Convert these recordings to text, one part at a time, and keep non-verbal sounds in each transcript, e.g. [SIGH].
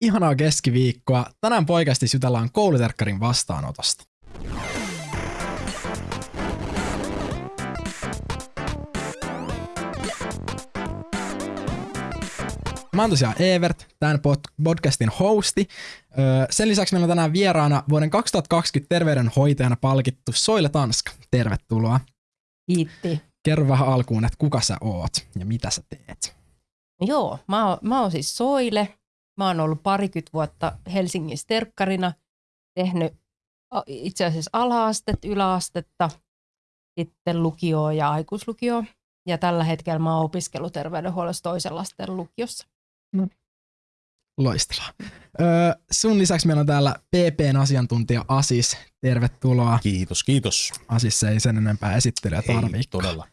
Ihanaa keskiviikkoa. Tänään poikasti jutellaan kouluterkkarin vastaanotosta. Mä oon tosiaan Evert, tämän podcastin hosti. Sen lisäksi meillä on tänään vieraana vuoden 2020 terveydenhoitajana palkittu Soile Tanska. Tervetuloa. Kiitti. Kerro vähän alkuun, että kuka sä oot ja mitä sä teet. Joo, mä oon, mä oon siis Soile. Mä oon ollut parikymmentä vuotta Helsingin sterkkarina, tehnyt itse asiassa ala-astetta, yläastetta, sitten lukioa ja aikuislukioa. Ja tällä hetkellä mä oon opiskellut terveydenhuollossa toisen lasten lukiossa. No. Loistavaa. Öö, sun lisäksi meillä on täällä PPn asiantuntija Asis. Tervetuloa. Kiitos, kiitos. Asis ei sen enempää esittelyä tarvitse. todella.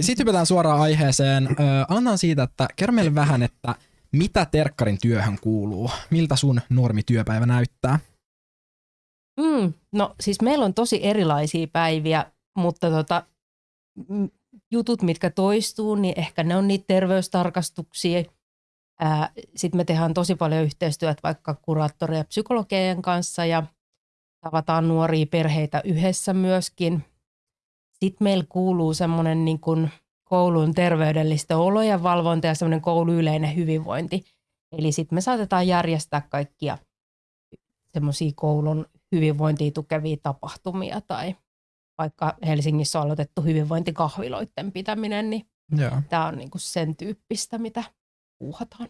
Sitten hypätään suoraan aiheeseen. Öö, annan siitä, että kerro meille vähän, että mitä terkkarin työhön kuuluu? Miltä sun normityöpäivä näyttää? Mm, no siis meillä on tosi erilaisia päiviä, mutta tota, jutut, mitkä toistuu, niin ehkä ne on niitä terveystarkastuksia. Sitten me tehdään tosi paljon yhteistyötä vaikka kuraattorien ja psykologien kanssa ja tavataan nuoria perheitä yhdessä myöskin. Sitten meillä kuuluu semmoinen niin kuin koulun terveydellistä olojen valvonta ja semmoinen koulu yleinen hyvinvointi. Eli sitten me saatetaan järjestää kaikkia semmoisia koulun hyvinvointia tukevia tapahtumia tai vaikka Helsingissä on aloitettu hyvinvointikahviloiden pitäminen, niin tämä on niinku sen tyyppistä, mitä puuhataan.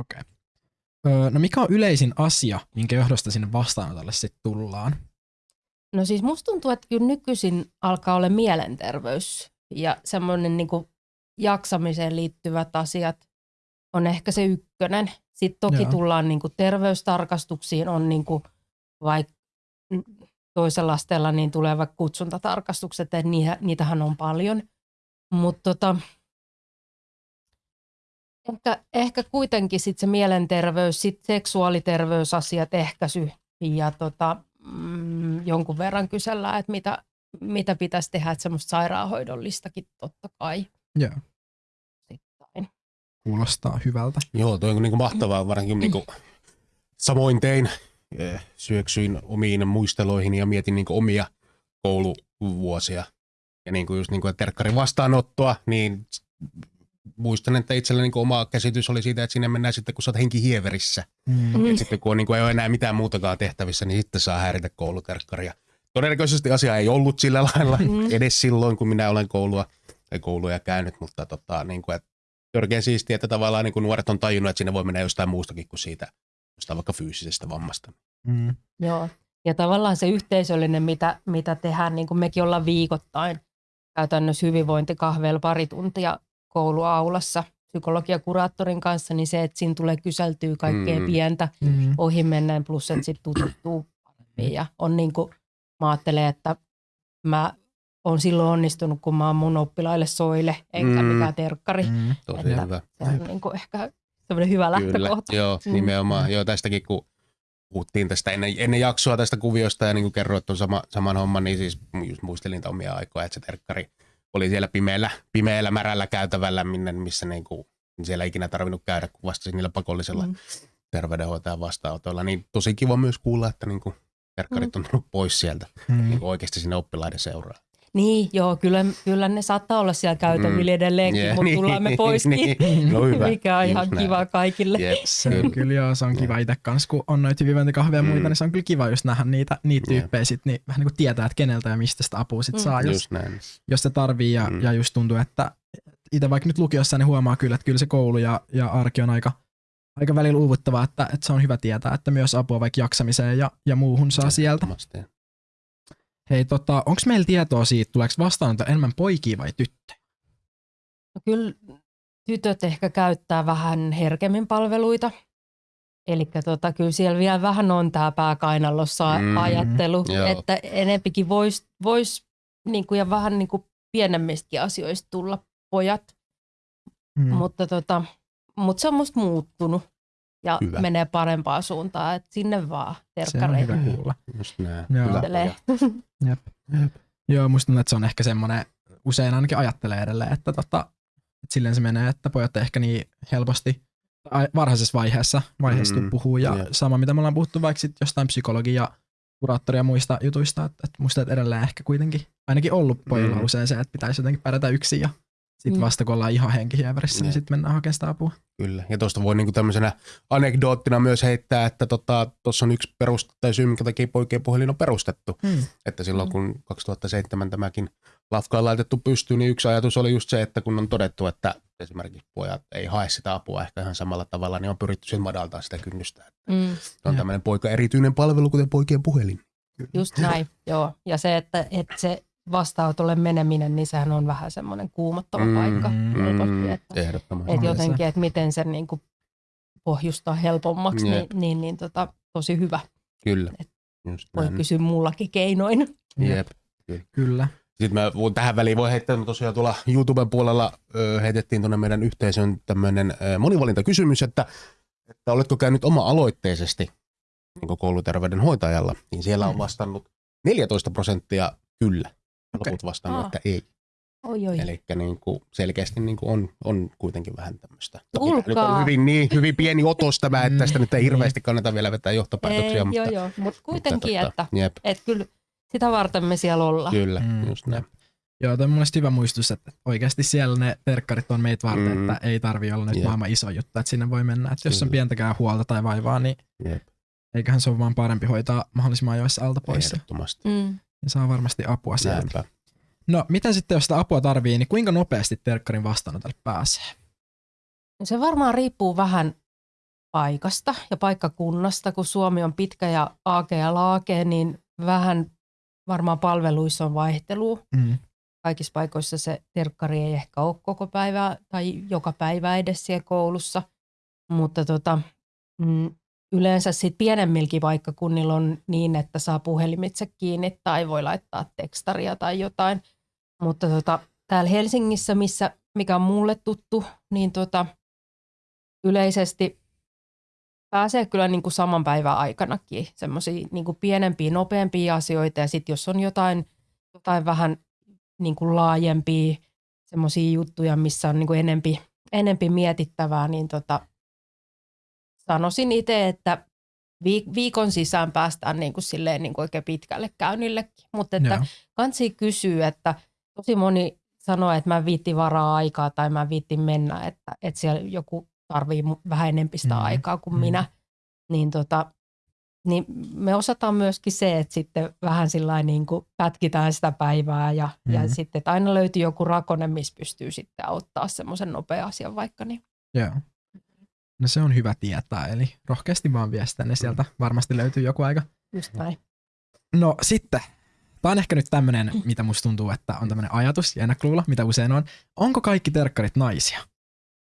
Okei. Okay. no mikä on yleisin asia, minkä johdosta sinne vastaanotolle sitten tullaan? No siis musta tuntuu, että kyllä nykyisin alkaa olla mielenterveys ja semmoinen niin jaksamiseen liittyvät asiat on ehkä se ykkönen. Sitten toki Joo. tullaan niin kuin terveystarkastuksiin, on niin kuin vaikka toisella asteella niin tulee vaikka kutsuntatarkastukset, että niitähän on paljon. Mutta tota, ehkä, ehkä kuitenkin sit se mielenterveys, sit seksuaaliterveysasiat, ehkäisy ja tota, mm, jonkun verran kysellään, että mitä, mitä pitäisi tehdä, että semmoista sairaanhoidollistakin totta kai. Joo. Sitten. Kuulostaa hyvältä. Joo, toi on niin kuin mahtavaa, varsinkin niin kuin, samoin tein, eh, syöksyin omiin muisteloihin ja mietin niin kuin omia kouluvuosia. Ja niin kuin just niin kuin terkkarin vastaanottoa, niin muistan, että itsellä niin oma käsitys oli siitä, että sinne mennään sitten, kun sä oot henki hieverissä. Mm. Et sitten kun on, niin kuin, ei ole enää mitään muutakaan tehtävissä, niin sitten saa häiritä kouluterkkaria. Todennäköisesti asia ei ollut sillä lailla mm. edes silloin, kun minä olen koulua tai kouluja käynyt, mutta tota, niin kuin, että törkeä siistiä, että tavallaan niin kuin nuoret on tajunnut, että sinne voi mennä jostain muustakin kuin siitä jostain vaikka fyysisestä vammasta. Mm. Joo, ja tavallaan se yhteisöllinen, mitä, mitä tehdään, niin kuin mekin ollaan viikoittain käytännössä hyvinvointikahveilla pari tuntia kouluaulassa psykologiakuraattorin kanssa, niin se, että siinä tulee kyseltyä kaikkea mm. pientä mm. ohi menneen, plus että sitten tututtuu paremmin. Ja on niin kuin, mä ajattelen, että mä on silloin onnistunut, kun mä oon mun oppilaille soile, enkä mm. mikään terkkari. Mm. Tosi että hyvä. Se on niin kuin ehkä semmoinen hyvä lähtökohta. Kyllä, joo, mm. nimenomaan. Joo, tästäkin kun puhuttiin tästä ennen, ennen jaksoa tästä kuviosta ja niin kuin kerroit tuon sama, saman homman, niin siis just muistelin omia aikoja, että se terkkari oli siellä pimeällä, pimeällä märällä käytävällä, minne, missä niin kuin, siellä ei ikinä tarvinnut käydä, kun vastasin niillä pakollisella mm. terveydenhoitajan vastaanotoilla. Niin tosi kiva myös kuulla, että niin kuin, terkkarit mm. on tullut pois sieltä mm. niin oikeasti sinne oppilaiden seuraan. Niin, joo, kyllä, kyllä ne saattaa olla siellä käytävillä mm. edelleenkin, yeah, mutta [LAUGHS] niin, tullaan me poiskin, niin, no hyvä. mikä on ihan kiva näin. kaikille. Yep, se on kyllä, joo, se on kiva itse kanssa, kun on noita hyvinvointikahveja ja mm. muita, niin se on kyllä kiva just nähdä niitä, niitä tyyppejä sit, niin vähän niin kuin tietää, että keneltä ja mistä sitä apua sit mm. saa, jos, jos se tarvii ja, mm. ja just tuntuu, että itse vaikka nyt lukiossa, niin huomaa kyllä, että kyllä se koulu ja, ja arki on aika, aika välillä uuvuttavaa, että, että se on hyvä tietää, että myös apua vaikka jaksamiseen ja, ja muuhun saa sieltä. Hei, tota, onko meillä tietoa siitä, tuleeko vastaanotto enemmän poikia vai tyttöjä? No kyllä tytöt ehkä käyttää vähän herkemmin palveluita. Eli tota, kyllä siellä vielä vähän on tämä pääkainalossa mm, ajattelu, joo. että enempikin voisi vois, niinku, ja vähän niinku pienemmistäkin asioista tulla pojat. Mm. Mutta tota, mut se on musta muuttunut ja hyvä. menee parempaan suuntaan, että sinne vaan terkkareihin. Se on hyvä kuulla. Just näin. Joo. [LAUGHS] Jep. Jep. Joo, musta tuntuu, että se on ehkä semmoinen, usein ainakin ajattelee edelleen, että, tota, että silleen se menee, että pojat ehkä niin helposti varhaisessa vaiheessa, vaiheessa mm, puhuu. Ja yeah. sama, mitä me ollaan puhuttu vaikka sit jostain psykologia, kuraattoria ja muista jutuista, että, että musta että edelleen ehkä kuitenkin ainakin ollut pojilla mm. usein se, että pitäisi jotenkin pärjätä yksin ja sitten mm. vasta kun ollaan ihan henkihieverissä, niin sitten mennään hakemaan sitä apua. Kyllä, ja tuosta voi niinku tämmöisenä anekdoottina myös heittää, että tuossa tota, on yksi perust, tai syy, minkä takia poikien puhelin on perustettu. Mm. Että silloin mm. kun 2007 tämäkin lafka on laitettu pystyyn, niin yksi ajatus oli just se, että kun on todettu, että esimerkiksi pojat ei hae sitä apua ehkä ihan samalla tavalla, niin on pyritty sen madaltaa sitä kynnystä. Mm. On tämmöinen poika erityinen palvelu, kuten poikien puhelin. Just näin, joo. Ja se, että, että se vastaanotolle meneminen, niin sehän on vähän semmoinen kuumottava mm, paikka mm. Että, ehdottomasti. Että jotenkin, että miten sen niin kuin pohjustaa helpommaksi, niin, niin, niin tota, tosi hyvä. Kyllä. Et Just voi näin. kysyä mullakin keinoin. Jep. Kyllä. Sitten mä tähän väliin voi heittää, että tosiaan tuolla YouTuben puolella ö, heitettiin tuonne meidän yhteisön tämmöinen monivalintakysymys, että, että oletko käynyt oma-aloitteisesti niin kouluterveydenhoitajalla, niin siellä on mm. vastannut 14 prosenttia kyllä okay. loput vastannut, Aa. että ei. Oi, oi. Eli niin kuin selkeästi niin kuin on, on kuitenkin vähän tämmöistä. Nyt on hyvin, niin, hyvin pieni otos tämä, että tästä nyt ei mm. hirveästi kannata vielä vetää johtopäätöksiä. Ei, mutta, joo, joo. Mutta kuitenkin, mutta, että, jep. että kyllä sitä varten me siellä ollaan. Kyllä, mm. just näin. Joo, tämä on mun hyvä muistus, että oikeasti siellä ne terkkarit on meitä varten, mm. että ei tarvi olla nyt maailman iso juttu, että sinne voi mennä. Että jos on pientäkään huolta tai vaivaa, niin Jep. eiköhän se ole vaan parempi hoitaa mahdollisimman ajoissa alta pois. Ehdottomasti. Mm. Ja saa varmasti apua sieltä. Näinpä. No, miten sitten, jos sitä apua tarvii, niin kuinka nopeasti terkkarin vastaanotolle pääsee? Se varmaan riippuu vähän paikasta ja paikkakunnasta, kun Suomi on pitkä ja aake ja laake, niin vähän varmaan palveluissa on vaihtelua. Mm. Kaikissa paikoissa se terkkari ei ehkä ole koko päivää tai joka päivä edes siellä koulussa, mutta tota, mm, yleensä sitten pienemmilläkin paikkakunnilla on niin, että saa puhelimitse kiinni tai voi laittaa tekstaria tai jotain. Mutta tota, täällä Helsingissä, missä, mikä on mulle tuttu, niin tota, yleisesti pääsee kyllä niin kuin saman päivän aikanakin semmoisia niin pienempiä, nopeampia asioita. Ja sitten jos on jotain, jotain vähän niin kuin laajempia semmoisia juttuja, missä on niin kuin enempi, enempi mietittävää, niin tota, sanoisin itse, että viikon sisään päästään niin kuin silleen niin kuin oikein pitkälle käynnillekin. Mutta että kansi kysyy, että tosi moni sanoo, että mä viitti varaa aikaa tai mä viitti mennä, että, että siellä joku tarvii vähän enemmän sitä mm. aikaa kuin mm. minä. Niin, tota, niin me osataan myöskin se, että sitten vähän sillä niin kuin pätkitään sitä päivää ja, mm. ja sitten, että aina löytyy joku rakone, missä pystyy sitten auttaa semmoisen nopea asian vaikka. Niin. Joo. No se on hyvä tietää, eli rohkeasti vaan viestää, niin sieltä varmasti löytyy joku aika. Just näin. No sitten, tämä on ehkä nyt tämmöinen, mitä musta tuntuu, että on tämmöinen ajatus ja ennakluulo, mitä usein on. Onko kaikki terkkarit naisia?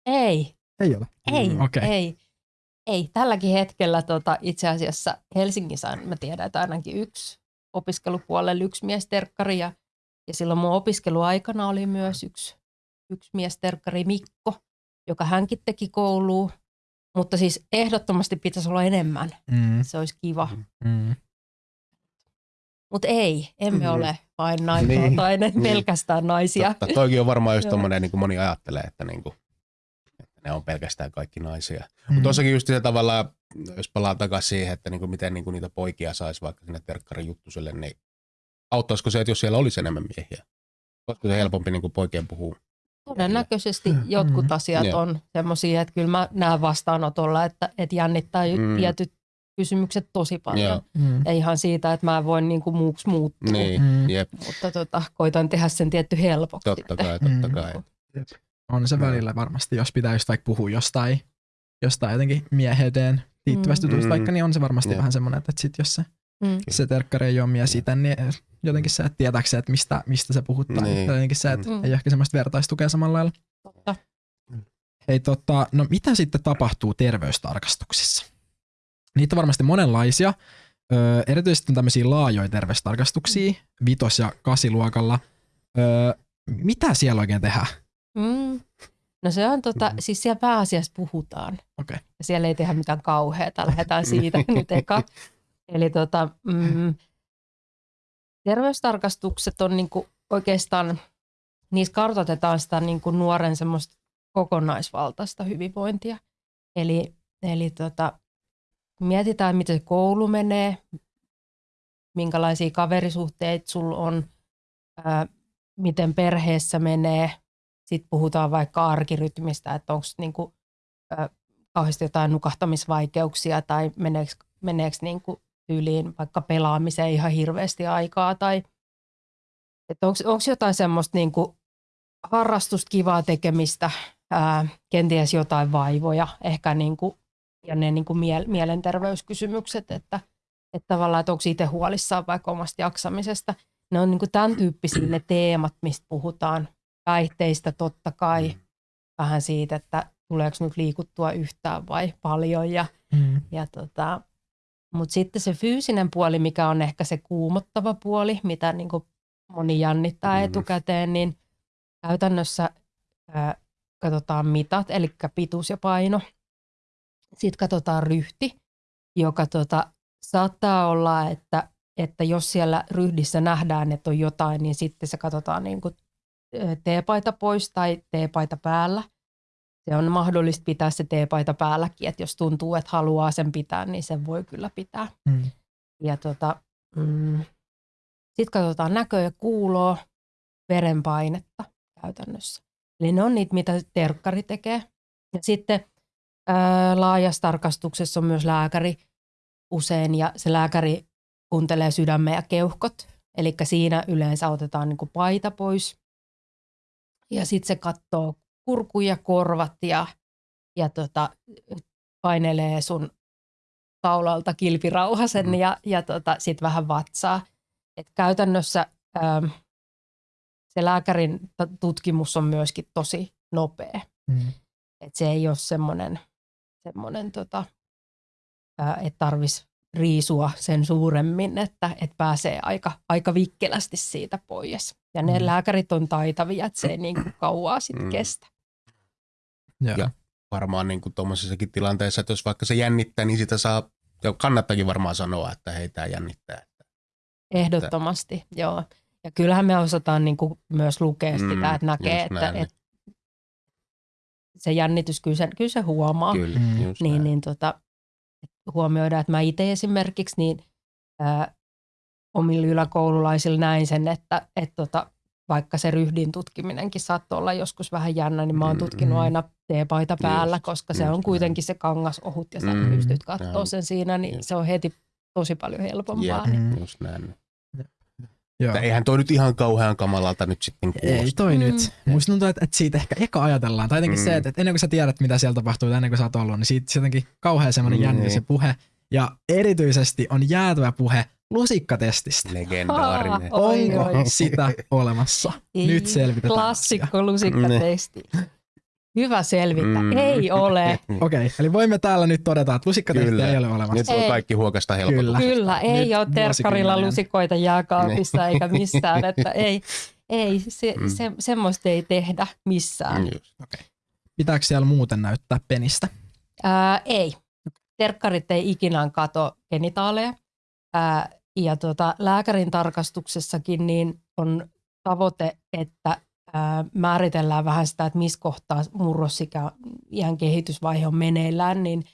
Ei. Ei ole? Ei, mm, okay. ei. Ei, tälläkin hetkellä tota, itse asiassa Helsingissä on, mä tiedän, että ainakin yksi opiskelupuolella yksi miesterkkari ja, ja silloin mun opiskeluaikana oli myös yksi, yksi miesterkkari Mikko, joka hänkin teki kouluun mutta siis ehdottomasti pitäisi olla enemmän. Mm. Se olisi kiva. Mm. Mutta ei, emme mm. ole vain naisvaltainen, niin. pelkästään naisia. Totta. Toikin on varmaan just tommonen, niin kuin moni ajattelee, että, niin kuin, että ne on pelkästään kaikki naisia. Mm. Mutta tuossakin just se tavallaan, jos palaa takaisin siihen, että niin kuin miten niin kuin niitä poikia saisi vaikka sinne terkkarin juttuselle, niin auttaisiko se, että jos siellä olisi enemmän miehiä? Olisiko se helpompi niin kuin poikien puhua Todennäköisesti mm. jotkut mm. asiat mm. on semmoisia, että kyllä mä näen vastaanotolla, että, että jännittää mm. tietyt kysymykset tosi paljon. Mm. Ja ihan siitä, että mä en voi niinku muuksi muuttua. Niin, mm. jep. Mutta tota, koitan tehdä sen tietty helpoksi. Totta kai, totta kai. Mm. On se välillä varmasti, jos pitää just vaikka puhua jostain, jostain jotenkin mieheyteen liittyvästä mm. jutusta vaikka, niin on se varmasti mm. vähän semmoinen, että sit jos se mm. se terkkari ei ole mies itse, niin jotenkin se, että tietääkö että mistä, mistä se puhuttaa. Niin. Jotenkin se, että mm. ei ehkä semmoista vertaistukea samalla lailla. Totta. Hei, tota, no mitä sitten tapahtuu terveystarkastuksissa? Niitä on varmasti monenlaisia. Öö, erityisesti on tämmöisiä laajoja terveystarkastuksia, mm. vitos- ja kasiluokalla. Öö, mitä siellä oikein tehdään? Mm. No se on tota, mm. siis siellä pääasiassa puhutaan. Okay. Ja siellä ei tehdä mitään kauheata, lähdetään siitä [LAUGHS] nyt eka. Eli tota, mm, terveystarkastukset on niinku oikeastaan, niissä kartoitetaan sitä niinku nuoren semmoista kokonaisvaltaista hyvinvointia. Eli, eli tota, mietitään, miten se koulu menee, minkälaisia kaverisuhteita sulla on, ää, miten perheessä menee. Sitten puhutaan vaikka arkirytmistä, että onko niinku, kauheasti jotain nukahtamisvaikeuksia tai meneekö, meneekö niinku tyyliin vaikka pelaamiseen ihan hirveästi aikaa tai että onko jotain semmoista niinku harrastusta, kivaa tekemistä, ää, kenties jotain vaivoja, ehkä niinku, ja ne niinku miel- mielenterveyskysymykset, että, että tavallaan, että onko itse huolissaan vaikka omasta jaksamisesta. Ne on niinku tämän tyyppisiä ne teemat, mistä puhutaan. Päihteistä totta kai, mm. vähän siitä, että tuleeko nyt liikuttua yhtään vai paljon. Ja, mm. ja tota, Mutta sitten se fyysinen puoli, mikä on ehkä se kuumottava puoli, mitä niinku moni jännittää mm. etukäteen, niin käytännössä ää, katsotaan mitat, eli pituus ja paino. Sitten katsotaan ryhti, joka tota, saattaa olla, että, että jos siellä ryhdissä nähdään, että on jotain, niin sitten se katsotaan niin kuin teepaita pois tai teepaita päällä. Se on mahdollista pitää se teepaita päälläkin, että jos tuntuu, että haluaa sen pitää, niin sen voi kyllä pitää. Mm. Ja tota, mm, sitten katsotaan näköä ja kuuloa, verenpainetta käytännössä. Eli ne on niitä, mitä terkkari tekee. Ja sitten ää, laajassa tarkastuksessa on myös lääkäri usein, ja se lääkäri kuuntelee sydämen ja keuhkot. Eli siinä yleensä otetaan niin kuin paita pois. Ja sitten se katsoo kurku ja korvat ja, ja tota, painelee sun kaulalta kilpirauhasen mm. ja, ja tota, sitten vähän vatsaa. Et käytännössä ähm, se lääkärin tutkimus on myöskin tosi nopea. Mm. Et se ei ole semmoinen, semmoinen tota, että tarvitsisi riisua sen suuremmin, että, että pääsee aika, aika vikkelästi siitä pois. Ja ne mm. lääkärit on taitavia, että se ei niin kuin kauaa sitten mm. kestä. Ja, ja varmaan niin kuin tuommoisessakin tilanteessa, että jos vaikka se jännittää, niin sitä saa, ja kannattakin varmaan sanoa, että hei tämä jännittää. Ehdottomasti, että... joo. Ja kyllähän me osataan niin kuin myös lukea sitä, mm, että näkee, että, että se jännitys kyllä se, kyllä se huomaa. Kyllä, mm. niin, niin tota, huomioida, että mä itse esimerkiksi niin ää, omilla yläkoululaisilla näin sen, että et tota, vaikka se ryhdin tutkiminenkin saattoi olla joskus vähän jännä, niin mä oon tutkinut mm. aina teepaita päällä, just, koska se on kuitenkin se kangas ohut ja sä mm, pystyt katsoa sen siinä, niin just. se on heti tosi paljon helpompaa. Jep, niin. just näin. Joo. Eihän toi nyt ihan kauhean kamalalta nyt sitten kuulosta. Ei toi mm. nyt. Musta tuntuu, että, että siitä ehkä eka ajatellaan. Tai jotenkin mm. se, että, että ennen kuin sä tiedät, mitä siellä tapahtuu, ennen kuin sä oot ollut, niin siitä jotenkin kauhean semmoinen mm. jännitys se puhe. Ja erityisesti on jäätyvä puhe lusikkatestistä. Legendaarinen. Onko oi, oi. sitä olemassa? Ei, Nyt selvitetään Klassikko lusikkatesti. Hyvä selvitä. Mm. Ei ole. [LAUGHS] Okei, okay, eli voimme täällä nyt todeta, että lusikkatestiä ei ole olemassa. Nyt on kaikki huokasta helpottaa. Kyllä, Kyllä ei nyt ole terkkarilla lusikoita jääkaapissa eikä [LAUGHS] missään. Että ei, ei se, mm. se, semmoista ei tehdä missään. Mm, okay. Pitääkö siellä muuten näyttää penistä? Ää, ei. Terkkarit ei ikinä kato genitaaleja. Ää, ja tota, lääkärin tarkastuksessakin niin on tavoite, että määritellään vähän sitä, että missä kohtaa murrosikä ihan kehitysvaihe on meneillään, niin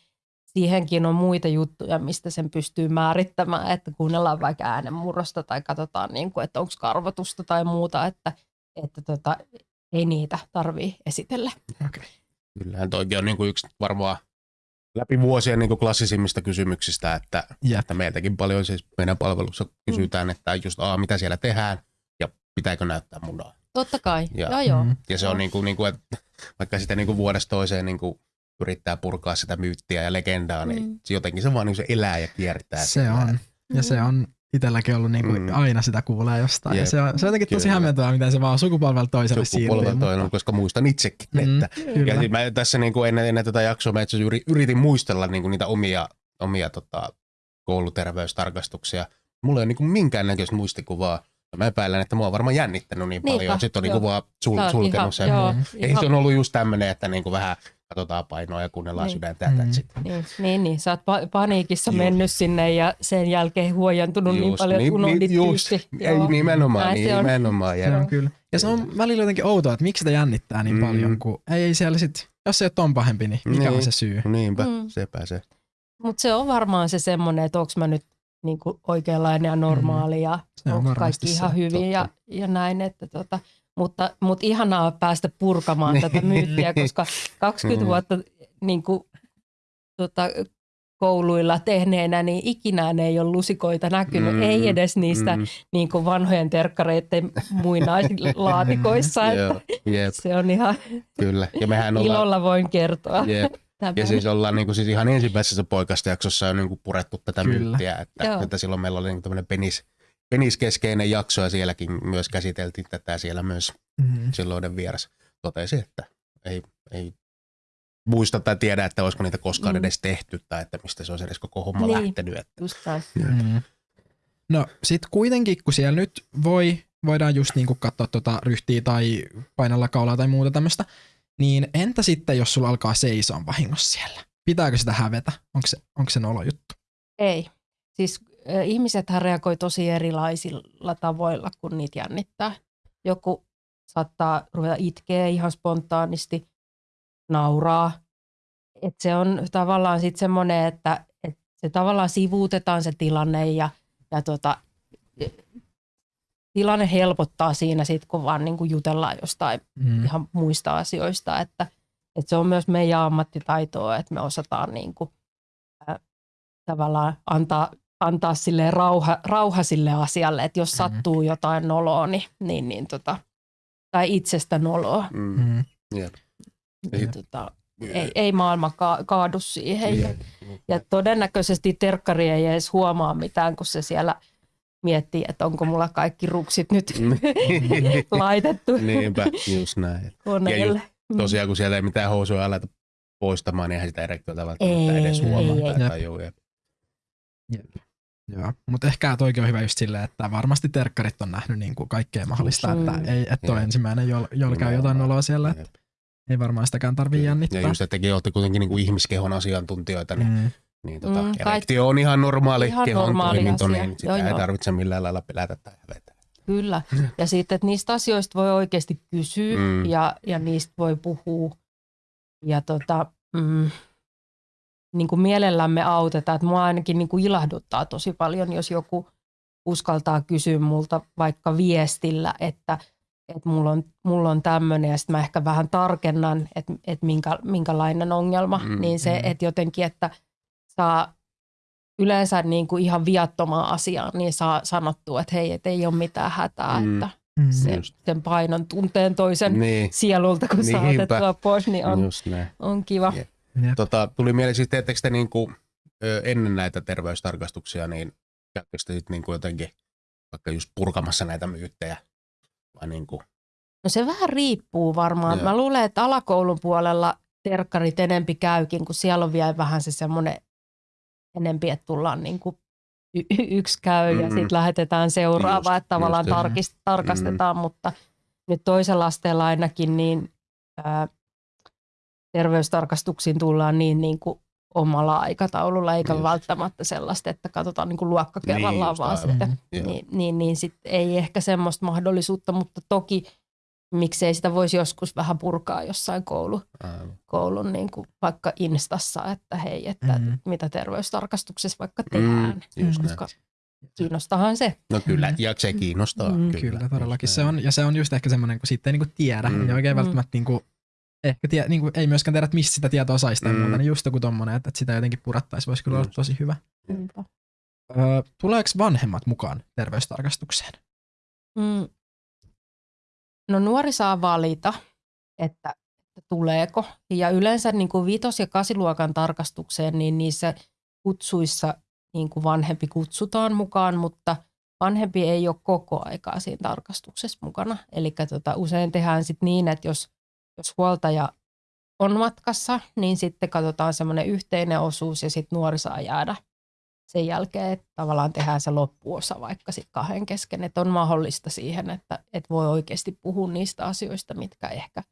siihenkin on muita juttuja, mistä sen pystyy määrittämään, että kuunnellaan vaikka äänenmurrosta tai katsotaan, niin kuin, että onko karvotusta tai muuta, että, että tota, ei niitä tarvii esitellä. Okay. Kyllähän toikin on niin kuin yksi varmaan läpi vuosien niin klassisimmista kysymyksistä, että, yep. että meiltäkin paljon siis meidän palvelussa kysytään, mm. että just a, mitä siellä tehdään ja pitääkö näyttää munaa. Totta kai, ja, joo joo. Mm. Ja se on niin kuin, niin kuin, että vaikka sitä niin kuin vuodesta toiseen niin kuin yrittää purkaa sitä myyttiä ja legendaa, niin mm. jotenkin se vaan niin se elää ja kiertää. Se sitä. on. Ja se on itselläkin ollut niin kuin mm. aina sitä kuulee jostain. Jep. Ja se on, se on jotenkin tosi hämmentävää, miten se vaan sukupolvelta toiselle siirtyy. Sukupolvelta mutta... koska muistan itsekin. Mm, että, ja siis mä tässä niin kuin ennen, ennen tätä jaksoa mä itse yritin muistella niin kuin niitä omia, omia tota, kouluterveystarkastuksia. Mulla ei ole niin kuin minkäännäköistä muistikuvaa Mä epäilen, että mua on varmaan jännittänyt niin Niinpä, paljon. Sitten on niinku vaan sul, sulkenut ihan, sen. Joo, Ei ihan. se on ollut just tämmöinen, että niinku vähän katsotaan painoa ja kuunnellaan niin. sydäntä. Mm. Niin, niin, niin, sä oot pa- paniikissa Juh. mennyt sinne ja sen jälkeen huojantunut niin just, niin paljon, kun niin, unohdit just, Ei nimenomaan, Näin nimenomaan. Se on, se on kyllä. Ja se on välillä jotenkin outoa, että miksi sitä jännittää niin mm. paljon, kun ei siellä sit, jos se ei ole ton pahempi, niin mikä niin. on se syy? Niinpä, mm. sepä se. Mutta se on varmaan se semmoinen, että onko mä nyt niin kuin oikeanlainen ja normaali ja mm. on kaikki ihan se, hyvin ja, ja näin. Että tota, mutta, mutta ihanaa päästä purkamaan niin. tätä myyttiä, koska 20 mm. vuotta niin kuin, tota, kouluilla tehneenä, niin ikinä ei ole lusikoita näkynyt, mm, ei edes niistä mm. niin kuin vanhojen terkkareiden muinaislaatikoissa. [LAUGHS] että. Se on ihan Kyllä. Ja mehän ollaan, ilolla voin kertoa. Yep. Ja siis ollaan niin kuin, siis ihan ensimmäisessä poikasta jaksossa on niin kuin purettu tätä Kyllä. myyttiä, että, että silloin meillä oli niin tämmöinen penis, peniskeskeinen jakso ja sielläkin myös käsiteltiin tätä siellä myös mm-hmm. silloinen vieras totesi, että ei, ei muista tai tiedä, että olisiko niitä koskaan mm. edes tehty tai että mistä se olisi edes koko homma niin, lähtenyt. Että. Just mm. No sit kuitenkin, kun siellä nyt voi, voidaan just niinku katsoa tota ryhtiä tai painalla kaulaa tai muuta tämmöistä, niin entä sitten, jos sulla alkaa seisoa vahingossa siellä? Pitääkö sitä hävetä? Onko se, onko se nolo juttu? Ei. Siis ihmiset reagoi tosi erilaisilla tavoilla, kun niitä jännittää. Joku saattaa ruveta itkeä ihan spontaanisti, nauraa. Et se on tavallaan sitten semmoinen, että, että se tavallaan sivuutetaan se tilanne ja, ja tota, tilanne helpottaa siinä sitten, kun vaan niin kuin jutellaan jostain mm. ihan muista asioista, että, että se on myös meidän ammattitaitoa, että me osataan niin kuin, äh, tavallaan antaa, antaa sille rauha, rauha sille asialle, että jos mm. sattuu jotain noloa, niin, niin, niin tota, tai itsestä noloa. Mm. Mm. Yeah. Niin, tota, ei, ei maailma ka- kaadu siihen. Yeah. Ja todennäköisesti terkkari ei edes huomaa mitään, kun se siellä – miettii, että onko mulla kaikki ruksit nyt [LAUGHS] laitettu Niinpä, just näin. koneelle. Ja just, tosiaan, kun siellä ei mitään housuja aleta poistamaan, niin eihän sitä erektiota välttämättä ei, edes huomaa ei, tai tajuu. Joo, mutta ehkä toikin on hyvä just silleen, että varmasti terkkarit on nähnyt niin kuin kaikkea mahdollista, mm. että ei, että ole ensimmäinen, jolla jol käy jotain oloa siellä, että ei varmaan sitäkään tarvii jännittää. Ja just, että tekin olette kuitenkin niin kuin ihmiskehon asiantuntijoita, niin mm niin tota, mm, erektio on ihan normaali ihan kehon normaali toiminto, asia. niin sitä joo, ei tarvitse millään lailla pelätä tai hävetä. Kyllä. Ja sitten, että niistä asioista voi oikeasti kysyä mm. ja, ja niistä voi puhua. Ja tota, mm, niin kuin mielellämme autetaan. Että mua ainakin niin kuin ilahduttaa tosi paljon, jos joku uskaltaa kysyä multa vaikka viestillä, että, että mulla on, mulla on tämmöinen ja sitten mä ehkä vähän tarkennan, että, että minkä, minkälainen ongelma. Mm, niin se, mm. että jotenkin, että – saa yleensä niin kuin ihan viattomaan asiaan, niin saa sanottua, että hei, et ei ole mitään hätää, mm. että mm. se, sen painon tunteen toisen niin. sielulta, kun saa otettua pois, niin on, on kiva. Yeah. Tota, tuli mieleen, siis teettekö te niin kuin, ennen näitä terveystarkastuksia, niin käyttekö te sitten niin kuin jotenkin vaikka just purkamassa näitä myyttejä? Vai niin kuin? No se vähän riippuu varmaan. Joo. Mä luulen, että alakoulun puolella terkkarit enempi käykin, kun siellä on vielä vähän se semmoinen enempi, että tullaan niin kuin y- yksi käy ja mm-hmm. sitten lähetetään seuraava, just, että tavallaan tarkist, tarkastetaan, mm-hmm. mutta nyt toisella asteella ainakin niin ää, terveystarkastuksiin tullaan niin, niin kuin omalla aikataululla, eikä just. välttämättä sellaista, että katsotaan niin kuin luokka kerrallaan niin, vaan sitten. Mm-hmm. Niin, niin, niin sit ei ehkä semmoista mahdollisuutta, mutta toki – miksei sitä voisi joskus vähän purkaa jossain koulu, koulun niin kuin vaikka instassa, että hei, että mm. mitä terveystarkastuksessa vaikka mm, tehdään. Mm, koska kiinnostahan se. No kyllä, ja se kiinnostaa. Mm, kyllä, kyllä todellakin. Se on, ja se on just ehkä semmoinen, kun sitten ei niin tiedä, mm. ei oikein mm. välttämättä niin kuin, ehkä tie, niin kuin, ei myöskään tiedä, että mistä sitä tietoa saisi tai mm. muuta, niin just joku tommonen, että, että sitä jotenkin purattaisi, voisi kyllä mm. olla tosi hyvä. Öö, tuleeko vanhemmat mukaan terveystarkastukseen? Mm, No nuori saa valita, että, että tuleeko. Ja yleensä niin kuin vitos- ja kasiluokan tarkastukseen, niin niissä kutsuissa niin kuin vanhempi kutsutaan mukaan, mutta vanhempi ei ole koko aikaa siinä tarkastuksessa mukana. Eli tota, usein tehdään sit niin, että jos, jos huoltaja on matkassa, niin sitten katsotaan semmoinen yhteinen osuus ja sitten nuori saa jäädä sen jälkeen että tavallaan tehdään se loppuosa vaikka sitten kahden kesken, että on mahdollista siihen, että, että voi oikeasti puhua niistä asioista, mitkä ehkä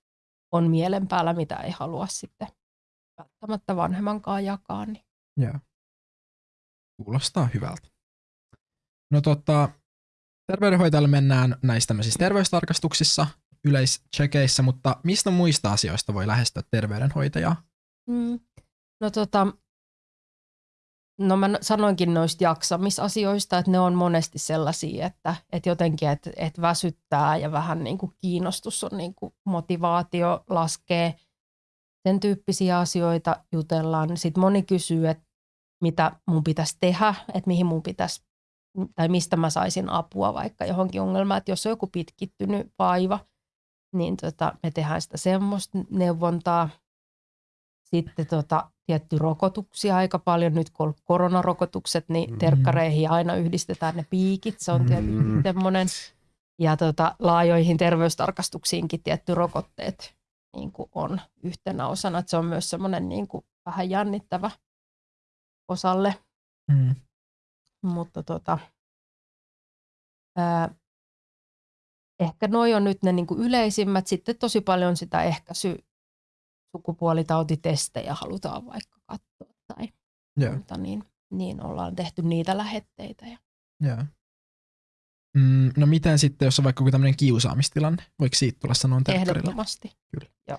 on mielen päällä, mitä ei halua sitten välttämättä vanhemmankaan jakaa. Niin. Joo. Kuulostaa hyvältä. No tota, terveydenhoitajalle mennään näissä tämmöisissä terveystarkastuksissa, yleischekeissä, mutta mistä muista asioista voi lähestyä terveydenhoitajaa? Mm. No tota, no mä sanoinkin noista jaksamisasioista, että ne on monesti sellaisia, että, että jotenkin, että, että väsyttää ja vähän niin kuin kiinnostus on niin kuin motivaatio laskee. Sen tyyppisiä asioita jutellaan. Sitten moni kysyy, että mitä mun pitäisi tehdä, että mihin mun pitäisi tai mistä mä saisin apua vaikka johonkin ongelmaan, että jos on joku pitkittynyt vaiva, niin tota, me tehdään sitä semmoista neuvontaa. Sitten tota, tietty rokotuksia aika paljon. Nyt kun on koronarokotukset, niin mm. terkkareihin aina yhdistetään ne piikit. Se on tietysti mm. semmoinen. Ja tota, laajoihin terveystarkastuksiinkin tietty rokotteet niin kuin on yhtenä osana. Että se on myös semmoinen niin kuin vähän jännittävä osalle. Mm. Mutta tota, ää, ehkä noi on nyt ne niin kuin yleisimmät. Sitten tosi paljon sitä ehkäisy sukupuolitautitestejä halutaan vaikka katsoa tai yeah. muuta, niin, niin ollaan tehty niitä lähetteitä. Ja. Yeah. Mm, no miten sitten, jos on vaikka joku tämmöinen kiusaamistilanne? Voiko siitä tulla sanoa Ehdottomasti. Kyllä. Joo.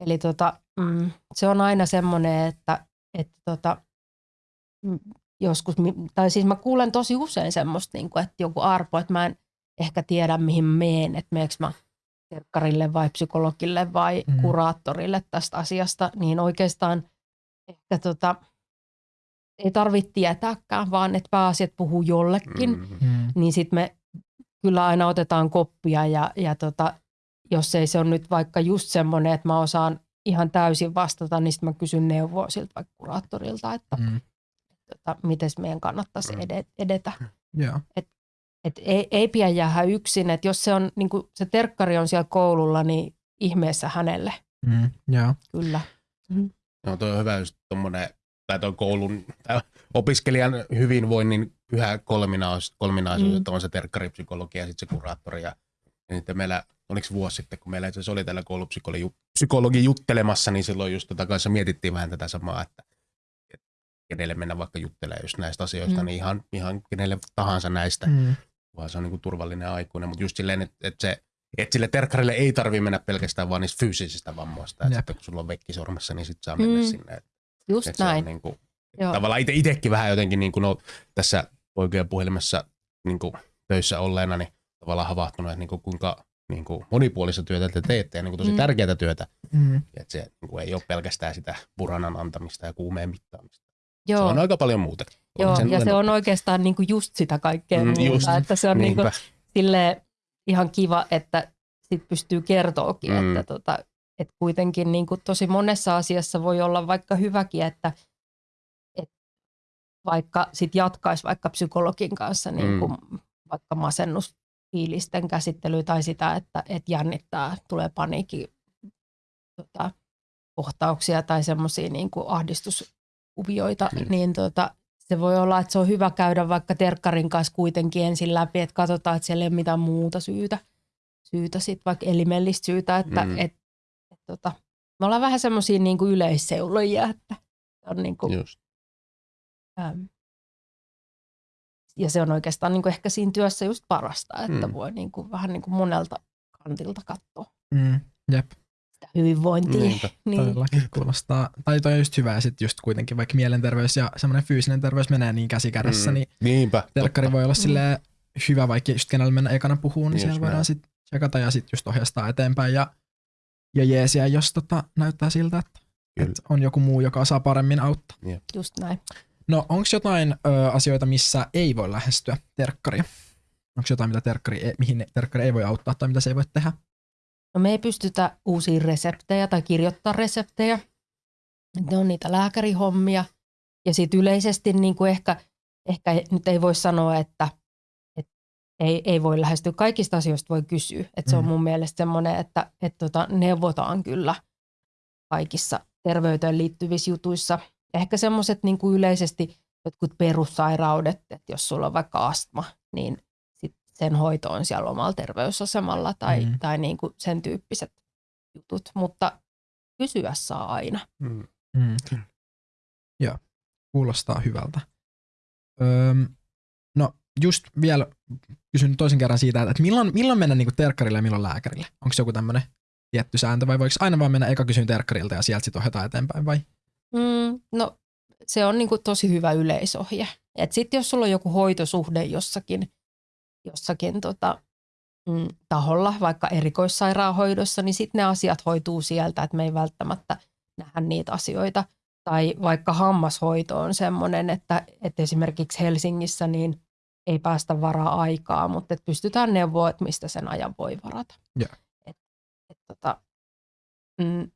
Eli tota, mm, se on aina semmoinen, että, että tota, mm, joskus, tai siis mä kuulen tosi usein semmoista, niin kuin, että joku arpo, että mä en ehkä tiedä mihin meen, että meekö mä terkkarille vai psykologille vai mm. kuraattorille tästä asiasta, niin oikeastaan ehkä tota, ei tarvitse tietääkään, vaan että pääasiat puhuu jollekin, mm. niin sitten me kyllä aina otetaan koppia ja, ja tota, jos ei se on nyt vaikka just semmoinen, että mä osaan ihan täysin vastata, niin sitten mä kysyn neuvoa siltä vaikka kuraattorilta, että mm. tota, miten meidän kannattaisi edetä. Yeah. Et et ei, ei pidä jäädä yksin, että jos se, on, niin kuin se terkkari on siellä koululla, niin ihmeessä hänelle. Mm, yeah. Kyllä. Mm. No toi on hyvä just tommonen, tai toi koulun, tai opiskelijan hyvinvoinnin pyhä kolminaisuus, kolminaisuus mm. on se terkkaripsykologi ja sitten se kuraattori. Ja, ja sitten meillä, oliko vuosi sitten, kun meillä itse oli täällä koulupsykologi juttelemassa, niin silloin just tota kanssa mietittiin vähän tätä samaa, että kenelle mennä vaikka juttelemaan just näistä asioista, mm. niin ihan, ihan kenelle tahansa näistä. Mm vaan se on niin kuin turvallinen aikuinen, mutta just silleen, että, että se että sille terkkarille ei tarvi mennä pelkästään vaan niistä fyysisistä vammoista. Että sitten kun sulla on vekki sormessa, niin sitten saa mennä mm. sinne. Että, Just että näin. niin kuin, tavallaan itse, itsekin vähän jotenkin niin kuin, no, tässä poikien puhelimessa niin kuin, töissä olleena, niin tavallaan havahtunut, että niin kuin, kuinka niin kuin, monipuolista työtä te teette ja niin kuin, tosi mm. tärkeää työtä. Mm. Että se niin kuin, ei ole pelkästään sitä puranan antamista ja kuumeen mittaamista. Joo. Se on aika paljon muuta. Joo, ja se on oikeastaan niinku just sitä kaikkea mm, muuta. Just, että se on niinku ihan kiva, että sit pystyy kertoakin, mm. että tota, et kuitenkin niinku tosi monessa asiassa voi olla vaikka hyväkin, että et vaikka sit jatkaisi vaikka psykologin kanssa niinku mm. vaikka masennusfiilisten käsittely tai sitä, että et jännittää, tulee paniikki tota, kohtauksia tai semmoisia niinku ahdistus kuvioita, niin, niin tota, se voi olla, että se on hyvä käydä vaikka terkkarin kanssa kuitenkin ensin läpi, että katsotaan, että siellä ei ole mitään muuta syytä, syytä sit vaikka elimellistä syytä, että mm. et, et, tota, me ollaan vähän semmoisia niin yleisseulojia, että on niin kuin, Just. äm, ja se on oikeastaan niin kuin ehkä siinä työssä just parasta, että mm. voi niin kuin, vähän niin kuin monelta kantilta katsoa. Mm. Jep hyvinvointia. Niinpä, [LAUGHS] niin. Todellakin kuulostaa. Tai toi on just hyvä, ja sitten just kuitenkin vaikka mielenterveys ja semmoinen fyysinen terveys menee niin käsi kädessä, mm. niin Niinpä, telkkari totta. voi olla silleen hyvä, vaikka just kenellä mennä ekana puhuu, niin just siellä voidaan sitten tsekata ja sitten just ohjastaa eteenpäin ja, ja jeesiä, jos tota, näyttää siltä, että, että on joku muu, joka osaa paremmin auttaa. Yeah. Just näin. No onko jotain ö, asioita, missä ei voi lähestyä terkkaria? Onko jotain, mitä terkkari, e, mihin terkkari ei voi auttaa tai mitä se ei voi tehdä? No me ei pystytä uusia reseptejä tai kirjoittaa reseptejä. Ne on niitä lääkärihommia. Ja sitten yleisesti niin kuin ehkä, ehkä nyt ei voi sanoa, että, että ei, ei voi lähestyä. Kaikista asioista voi kysyä. Että se on mm. mun mielestä semmoinen, että, että tota, neuvotaan kyllä kaikissa terveyteen liittyvissä jutuissa. Ehkä semmoiset niin kuin yleisesti jotkut perussairaudet, että jos sulla on vaikka astma, niin sen hoitoon siellä omalla terveysasemalla tai, mm. tai niin kuin sen tyyppiset jutut, mutta kysyä saa aina. Mm. Mm. Joo, kuulostaa hyvältä. Öm, no just vielä kysyn toisen kerran siitä, että milloin, milloin mennä niin terkkarille ja milloin lääkärille? Onko se joku tämmöinen tietty sääntö vai voiko aina vaan mennä eka kysyn terkkarilta ja sieltä sitten ohjataan eteenpäin vai? Mm, no se on niin kuin tosi hyvä yleisohje. Sitten jos sulla on joku hoitosuhde jossakin, jossakin tota, mm, taholla, vaikka erikoissairaanhoidossa, niin sitten ne asiat hoituu sieltä, että me ei välttämättä nähdä niitä asioita. Tai vaikka hammashoito on sellainen, että, että esimerkiksi Helsingissä niin ei päästä varaa aikaa, mutta että pystytään neuvoa, että mistä sen ajan voi varata. Yeah. Et, et, tota, mm,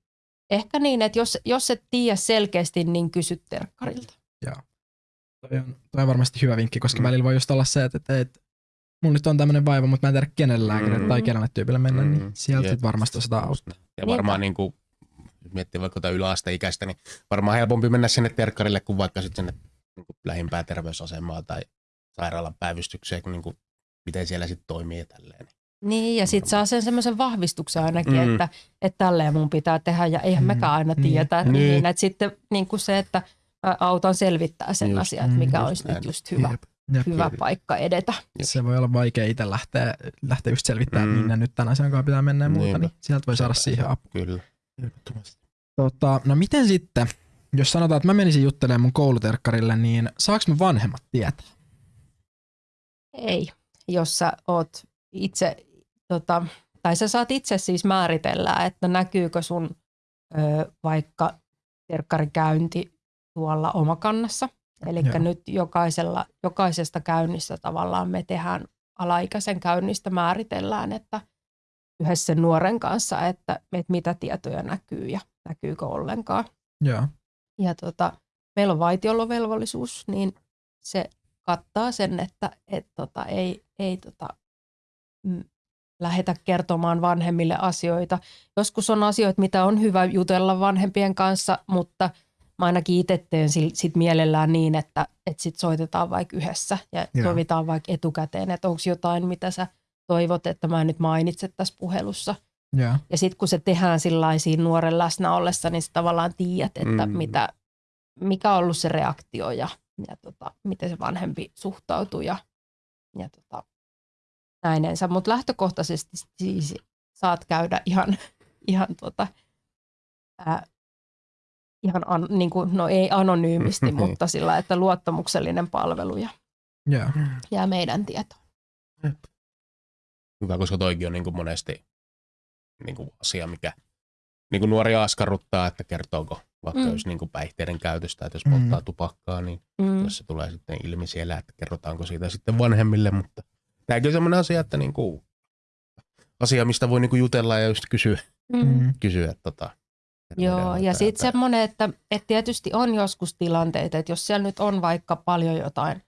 ehkä niin, että jos, jos et tiedä selkeästi, niin kysy terkkarilta. Joo. Toi on, toi on varmasti hyvä vinkki, koska mm. välillä voi just olla se, että, että, että mulla nyt on tämmöinen vaiva, mutta mä en tiedä kenelle lääkärille mm. tai kenelle tyypille mennä, niin mm. niin sieltä yep. varmasti osataan auttaa. Ja varmaan niin kuin, jos miettii vaikka jotain yläasteikäistä, niin varmaan helpompi mennä sinne terkkarille kuin vaikka sitten sinne niin kuin lähimpää terveysasemaa tai sairaalan päivystykseen, niin kuin, miten siellä sitten toimii ja tälleen. Niin, ja sitten saa sen semmoisen vahvistuksen ainakin, mm. että, että tälleen mun pitää tehdä, ja eihän mm. mekään aina niin. tietää, että, niin. Niin, että sitten niin kuin se, että autan selvittää sen just, asian, että mikä just olisi näin. nyt just hyvä. Jep. Jep. hyvä paikka edetä. Jep. Se voi olla vaikea itse lähteä, lähteä just selvittämään, mm. minne nyt tämän asian kanssa pitää mennä ja muuta, niin sieltä voi saada siihen apua. Kyllä. Tota, no miten sitten, jos sanotaan, että mä menisin juttelemaan mun kouluterkkarille, niin saaks mä vanhemmat tietää? Ei, jos sä oot itse, tota, tai sä saat itse siis määritellä, että näkyykö sun ö, vaikka terkkarikäynti tuolla omakannassa. Eli nyt jokaisella, jokaisesta käynnistä tavallaan me tehdään alaikäisen käynnistä määritellään, että yhdessä nuoren kanssa, että, että mitä tietoja näkyy ja näkyykö ollenkaan. Ja, ja tota, meillä on vaitiolovelvollisuus, niin se kattaa sen, että et tota, ei, ei tota, mm, lähetä kertomaan vanhemmille asioita. Joskus on asioita, mitä on hyvä jutella vanhempien kanssa, mutta mä ainakin itse teen sit mielellään niin, että, että sit soitetaan vaikka yhdessä ja Joo. sovitaan vaikka etukäteen, että onko jotain, mitä sä toivot, että mä en nyt mainitse tässä puhelussa. Ja, ja sitten kun se tehdään siinä nuoren läsnä ollessa, niin sä tavallaan tiedät, että mm. mitä, mikä on ollut se reaktio ja ja tota, miten se vanhempi suhtautuu ja, ja tota, näinensä. Mutta lähtökohtaisesti siis saat käydä ihan, ihan, tota, ää, ihan an, niin kuin, no ei anonyymisti, [LAUGHS] mutta sillä että luottamuksellinen palvelu ja yeah. jää meidän tietoon. Hyvä, koska toikin on niin kuin monesti niin kuin asia, mikä niin kuin nuoria askarruttaa, että kertooko vaikka mm. jos niin kuin päihteiden käytöstä, että jos polttaa mm. tupakkaa, niin mm. jos se tulee sitten ilmi siellä, että kerrotaanko siitä sitten vanhemmille, mutta tämäkin on sellainen asia, että niin kuin, asia, mistä voi niin kuin jutella ja just kysyä, mm. kysyä tota, Joo, ja sitten semmoinen, että, että tietysti on joskus tilanteita, että jos siellä nyt on vaikka paljon jotain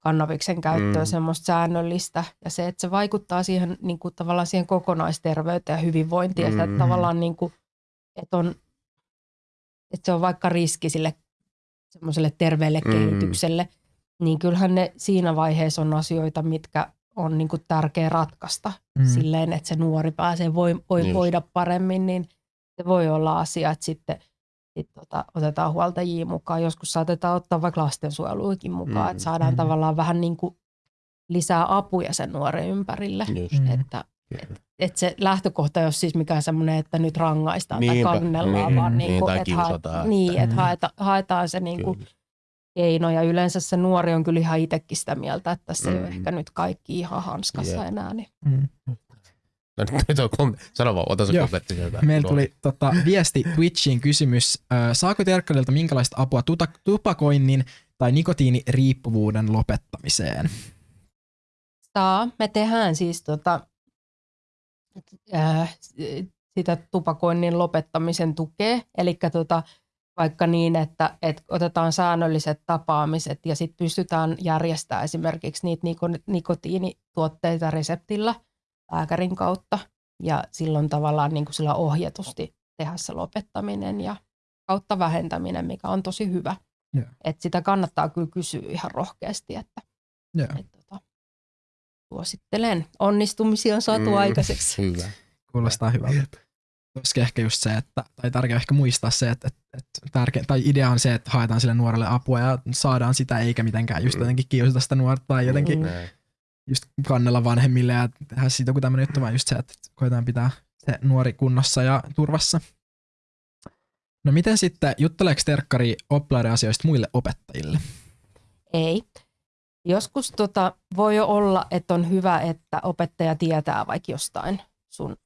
kannaviksen käyttöä mm. semmoista säännöllistä, ja se, että se vaikuttaa siihen niin kuin, tavallaan siihen kokonaisterveyteen ja hyvinvointiin, mm. että tavallaan niin kuin, että on että se on vaikka riski sille semmoiselle terveelle mm. kehitykselle, niin kyllähän ne siinä vaiheessa on asioita, mitkä on niin kuin tärkeä ratkaista mm. silleen, että se nuori pääsee voi, voi niin voida paremmin, niin se voi olla asia, että sitten sit tota, otetaan huoltajia mukaan. Joskus saatetaan ottaa vaikka lastensuojeluikin mukaan, mm. että saadaan mm. tavallaan vähän niin kuin lisää apuja sen nuoren ympärille. Just. Että, et, et se lähtökohta ei ole siis mikään semmoinen, että nyt rangaistaan Niinpä, tai kannellaan, niin, vaan niin, niin, kuin, että, haeta, niin, että haeta, haetaan se niin kuin keino. Ja yleensä se nuori on kyllä ihan itsekin sitä mieltä, että se mm. ei ole ehkä nyt kaikki ihan hanskassa yeah. enää. Niin. Mm. No nyt on, sano vaan, ota se kommentti sieltä. Meillä tuli tota, viesti Twitchiin kysymys. Saako Terkkarilta minkälaista apua tupakoinnin tai nikotiiniriippuvuuden lopettamiseen? Saa. Me tehdään siis tota, äh, sitä tupakoinnin lopettamisen tukea. Eli tota, vaikka niin, että, että otetaan säännölliset tapaamiset ja sitten pystytään järjestämään esimerkiksi niitä nikotiinituotteita reseptillä lääkärin kautta ja silloin tavallaan niin kuin sillä ohjatusti tehdä se lopettaminen ja kautta vähentäminen, mikä on tosi hyvä. Yeah. Et sitä kannattaa kyllä kysyä ihan rohkeasti, että, yeah. että suosittelen. Onnistumisia on saatu mm, aikaiseksi. Hyvä. Kuulostaa hyvältä. Olisikin ehkä just se, että, tai tärkeää ehkä muistaa se, että, että, et tärke, tai idea on se, että haetaan sille nuorelle apua ja saadaan sitä, eikä mitenkään just mm. jotenkin kiusata sitä nuorta tai jotenkin mm. Just kannella vanhemmille ja tehdä siitä joku tämmöinen juttu, vaan just se, että koetaan pitää se nuori kunnossa ja turvassa. No miten sitten, jutteleeko terkkari oppilaiden asioista muille opettajille? Ei. Joskus tota, voi olla, että on hyvä, että opettaja tietää vaikka jostain sun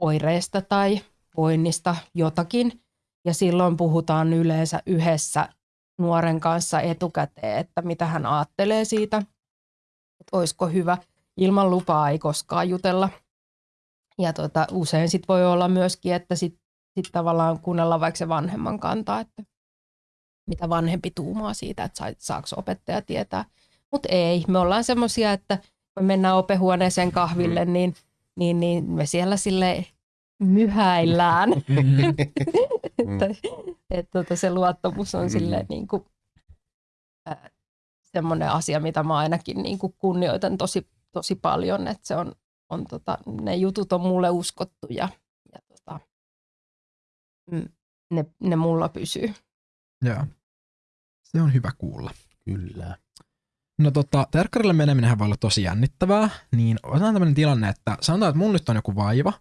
oireista tai voinnista jotakin. Ja silloin puhutaan yleensä yhdessä nuoren kanssa etukäteen, että mitä hän ajattelee siitä, että olisiko hyvä. Ilman lupaa ei koskaan jutella. Ja tota, usein sit voi olla myöskin, että sit, sit tavallaan kuunnella vaikka se vanhemman kantaa, että mitä vanhempi tuumaa siitä, että saako opettaja tietää. Mutta ei, me ollaan semmoisia, että me mennään opehuoneeseen kahville, mm. niin, niin, niin me siellä sille myhäillään. [LAUGHS] [LAUGHS] että, et, tota, se luottamus on sille niin kuin, semmoinen asia, mitä mä ainakin niin kuin kunnioitan tosi, tosi paljon, että se on, on tota, ne jutut on mulle uskottu ja, ja tota, ne, ne mulla pysyy. Joo. Se on hyvä kuulla. Kyllä. No tota, terkkarille meneminen voi olla tosi jännittävää, niin otetaan tämmöinen tilanne, että sanotaan, että mun nyt on joku vaiva,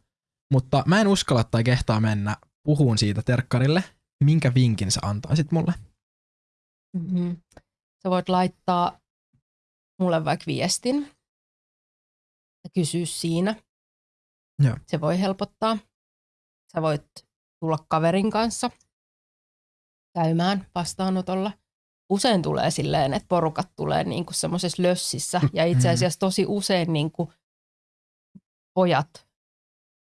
mutta mä en uskalla tai kehtaa mennä puhuun siitä terkkarille. Minkä vinkin sä antaisit mulle? Mm-hmm. Sä voit laittaa mulle vaikka viestin ja kysyä siinä. Joo. Se voi helpottaa. Sä voit tulla kaverin kanssa käymään vastaanotolla – usein tulee silleen, että porukat tulee niin kuin semmoisessa lössissä ja itse mm-hmm. asiassa tosi usein niin kuin pojat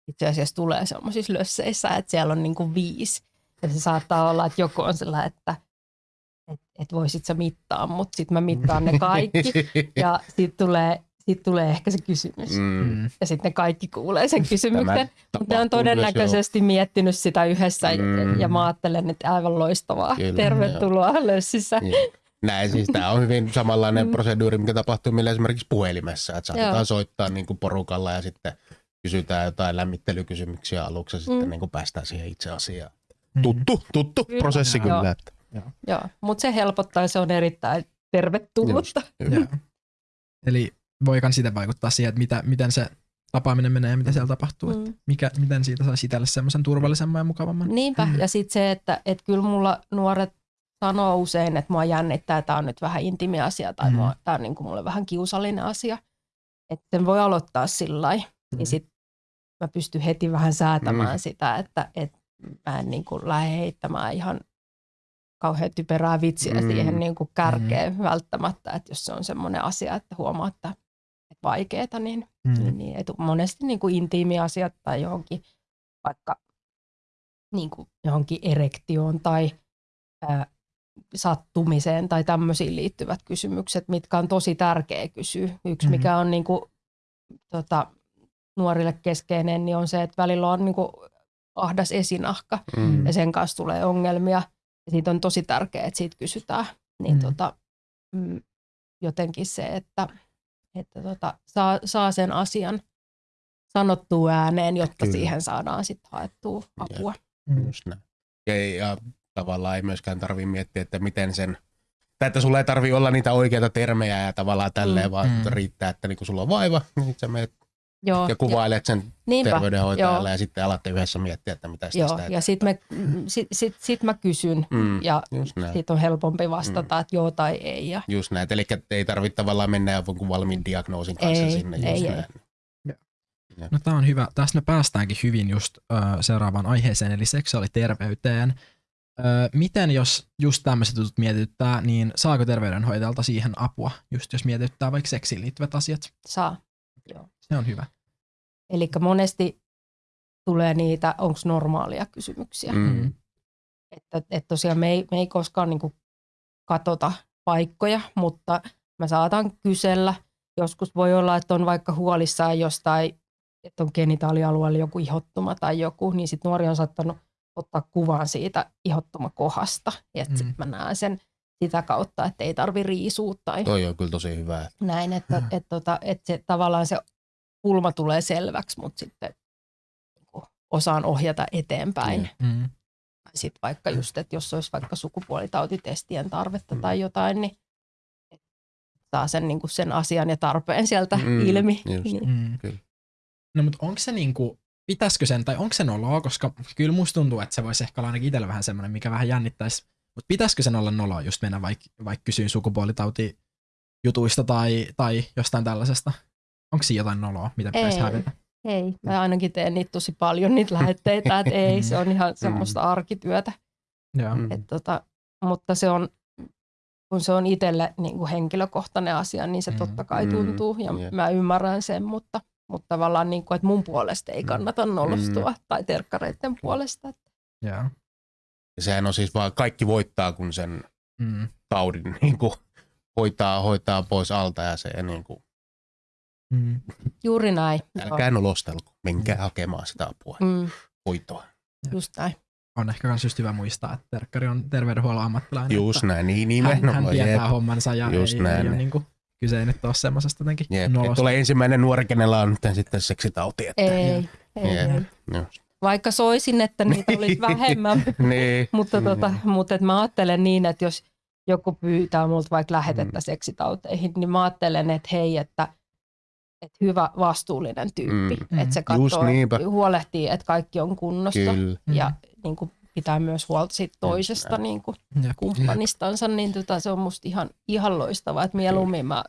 itse asiassa tulee semmoisissa lösseissä, että siellä on niin kuin viisi ja se saattaa olla, että joku on sellainen, että et, et voisit sä mittaa, mutta sitten mä mittaan ne kaikki ja [LAUGHS] sitten tulee sitten tulee ehkä se kysymys. Mm. Ja sitten kaikki kuulee sen kysymyksen. Mutta ne on todennäköisesti miettinyt sitä yhdessä mm. ja mä ajattelen, että aivan loistavaa. Kyllä, Tervetuloa jo. lössissä. Niin. Näin siis tämä on hyvin samanlainen mm. proseduuri, mikä tapahtuu meillä esimerkiksi puhelimessa. Että saatetaan Joo. soittaa niin kuin porukalla ja sitten kysytään jotain lämmittelykysymyksiä aluksi ja sitten mm. niin kuin päästään siihen itse asiaan. Mm. Tuttu, tuttu kyllä. prosessi kyllä. Joo, Joo. Joo. mutta se helpottaa ja se on erittäin tervetullutta. Eli voikaan sitä vaikuttaa siihen, että mitä, miten se tapaaminen menee ja mitä siellä tapahtuu. Mm. Että mikä, miten siitä saisi itselle semmoisen turvallisemman ja mukavamman. Niinpä. Mm. Ja sitten se, että et kyllä mulla nuoret sanoo usein, että mua jännittää, että tämä on nyt vähän intimi asia tai mm. tämä on niin kuin mulle vähän kiusallinen asia. Että sen voi aloittaa sillä lailla. Mm. Niin sitten mä pystyn heti vähän säätämään mm. sitä, että et mä en niin kuin lähde heittämään ihan kauhean typerää vitsiä mm. siihen niin kuin kärkeen mm. välttämättä, että jos se on semmoinen asia, että huomaa, että vaikeaa, niin, mm. niin, niin etu, monesti niin kuin intiimiasiat tai johonkin vaikka niin kuin johonkin erektioon tai ää, sattumiseen tai tämmöisiin liittyvät kysymykset, mitkä on tosi tärkeä kysyä. Yksi, mm-hmm. mikä on niin kuin, tota, nuorille keskeinen, niin on se, että välillä on niin kuin ahdas esinahka mm. ja sen kanssa tulee ongelmia. Ja siitä on tosi tärkeää, että siitä kysytään. Niin mm. tota, mm, jotenkin se, että että tota, saa, saa sen asian sanottua ääneen, jotta Kyllä. siihen saadaan sitten haettua apua. Ja, mm. just näin. Ja, ja tavallaan ei myöskään tarvitse miettiä, että miten sen, tai että sulla ei tarvi olla niitä oikeita termejä ja tavallaan tälleen, mm. vaan mm. riittää, että niinku sulla on vaiva, niin sä menet Joo, ja kuvailet sen Niinpä, terveydenhoitajalle joo. ja sitten alatte yhdessä miettiä, että mitä Joo, sitä ja sitten sit, sit, sit mä kysyn mm, ja sitten on helpompi vastata, mm. että joo tai ei. Ja... Just näin, eli ei tarvitse tavallaan mennä jonkun valmiin diagnoosin kanssa ei, sinne. Just ei, näin. ei. No tämä on hyvä. Tästä me päästäänkin hyvin just uh, seuraavaan aiheeseen, eli seksuaaliterveyteen. Uh, miten jos just tämmöiset jutut mietityttää, niin saako terveydenhoitajalta siihen apua, just jos mietityttää vaikka seksiin liittyvät asiat? Saa. Joo. Se on hyvä. Eli monesti tulee niitä, onko normaalia kysymyksiä. Mm. Että, että tosiaan me ei, me ei koskaan niin kuin katota paikkoja, mutta mä saatan kysellä. Joskus voi olla, että on vaikka huolissaan jostain, että on genitaalialueella joku ihottuma tai joku, niin sitten nuori on saattanut ottaa kuvan siitä ihottumakohasta. Ja mm. sitten mä näen sen sitä kautta, että ei tarvi riisua. Tai Toi on kyllä tosi hyvä. Näin, että, että, [CLEARS THROAT] että, tota, että se, tavallaan se kulma tulee selväksi, mutta sitten niin osaan ohjata eteenpäin. Mm. sitten vaikka just, että jos olisi vaikka sukupuolitautitestien tarvetta mm. tai jotain, niin saa sen, niin kuin sen asian ja tarpeen sieltä mm, ilmi. Just, niin. mm. Kyllä. No mutta onko se niin kuin, pitäisikö sen, tai onko se noloa, koska kyllä musta tuntuu, että se voisi ehkä olla ainakin itsellä vähän semmoinen, mikä vähän jännittäisi, mutta pitäisikö sen olla noloa just mennä vaikka vaik kysyyn sukupuolitauti jutuista tai, tai jostain tällaisesta? Onko siinä jotain noloa, mitä pitäisi hävetä? Ei, mä ainakin teen niitä tosi paljon niitä lähetteitä, että ei, se on ihan mm. semmoista arkityötä. Joo. Et tota, mutta se on, kun se on itselle niin kuin henkilökohtainen asia, niin se mm. totta kai tuntuu ja mm. mä ymmärrän sen, mutta, mutta tavallaan niin kuin, että mun puolesta ei kannata nolostua mm. tai terkkareiden puolesta. Joo. Ja sehän on siis vaan kaikki voittaa, kun sen mm. taudin [LAUGHS] niin kuin, hoitaa, hoitaa pois alta ja se niin kuin, Mm. Juuri näin. Älkää nolostelko, menkää mm. hakemaan sitä apua, mm. hoitoa. Just näin. On ehkä myös just hyvä muistaa, että terkkari on terveydenhuollon ammattilainen. Just näin, niin, niin hän, hän tietää jeep. hommansa ja just ei, näin. ei ole niin kuin, kyse ei nyt ole semmoisesta jotenkin nolosta. ole ensimmäinen nuori, kenellä on nyt sitten seksitauti. Että... Ei, ei, ei. Vaikka soisin, että niitä olisi vähemmän, [LAUGHS] niin. mutta, tota, mutta että mä ajattelen niin, että jos joku pyytää multa vaikka lähetettä mm. seksitauteihin, niin mä ajattelen, että hei, että – että hyvä vastuullinen tyyppi. Mm. Että se katsoo, huolehtii, että kaikki on kunnossa Kyllä. ja niin kuin pitää myös huolta siitä toisesta niin kuin kumppanistansa, niin tota, se on musta ihan, ihan loistavaa, että mieluummin mä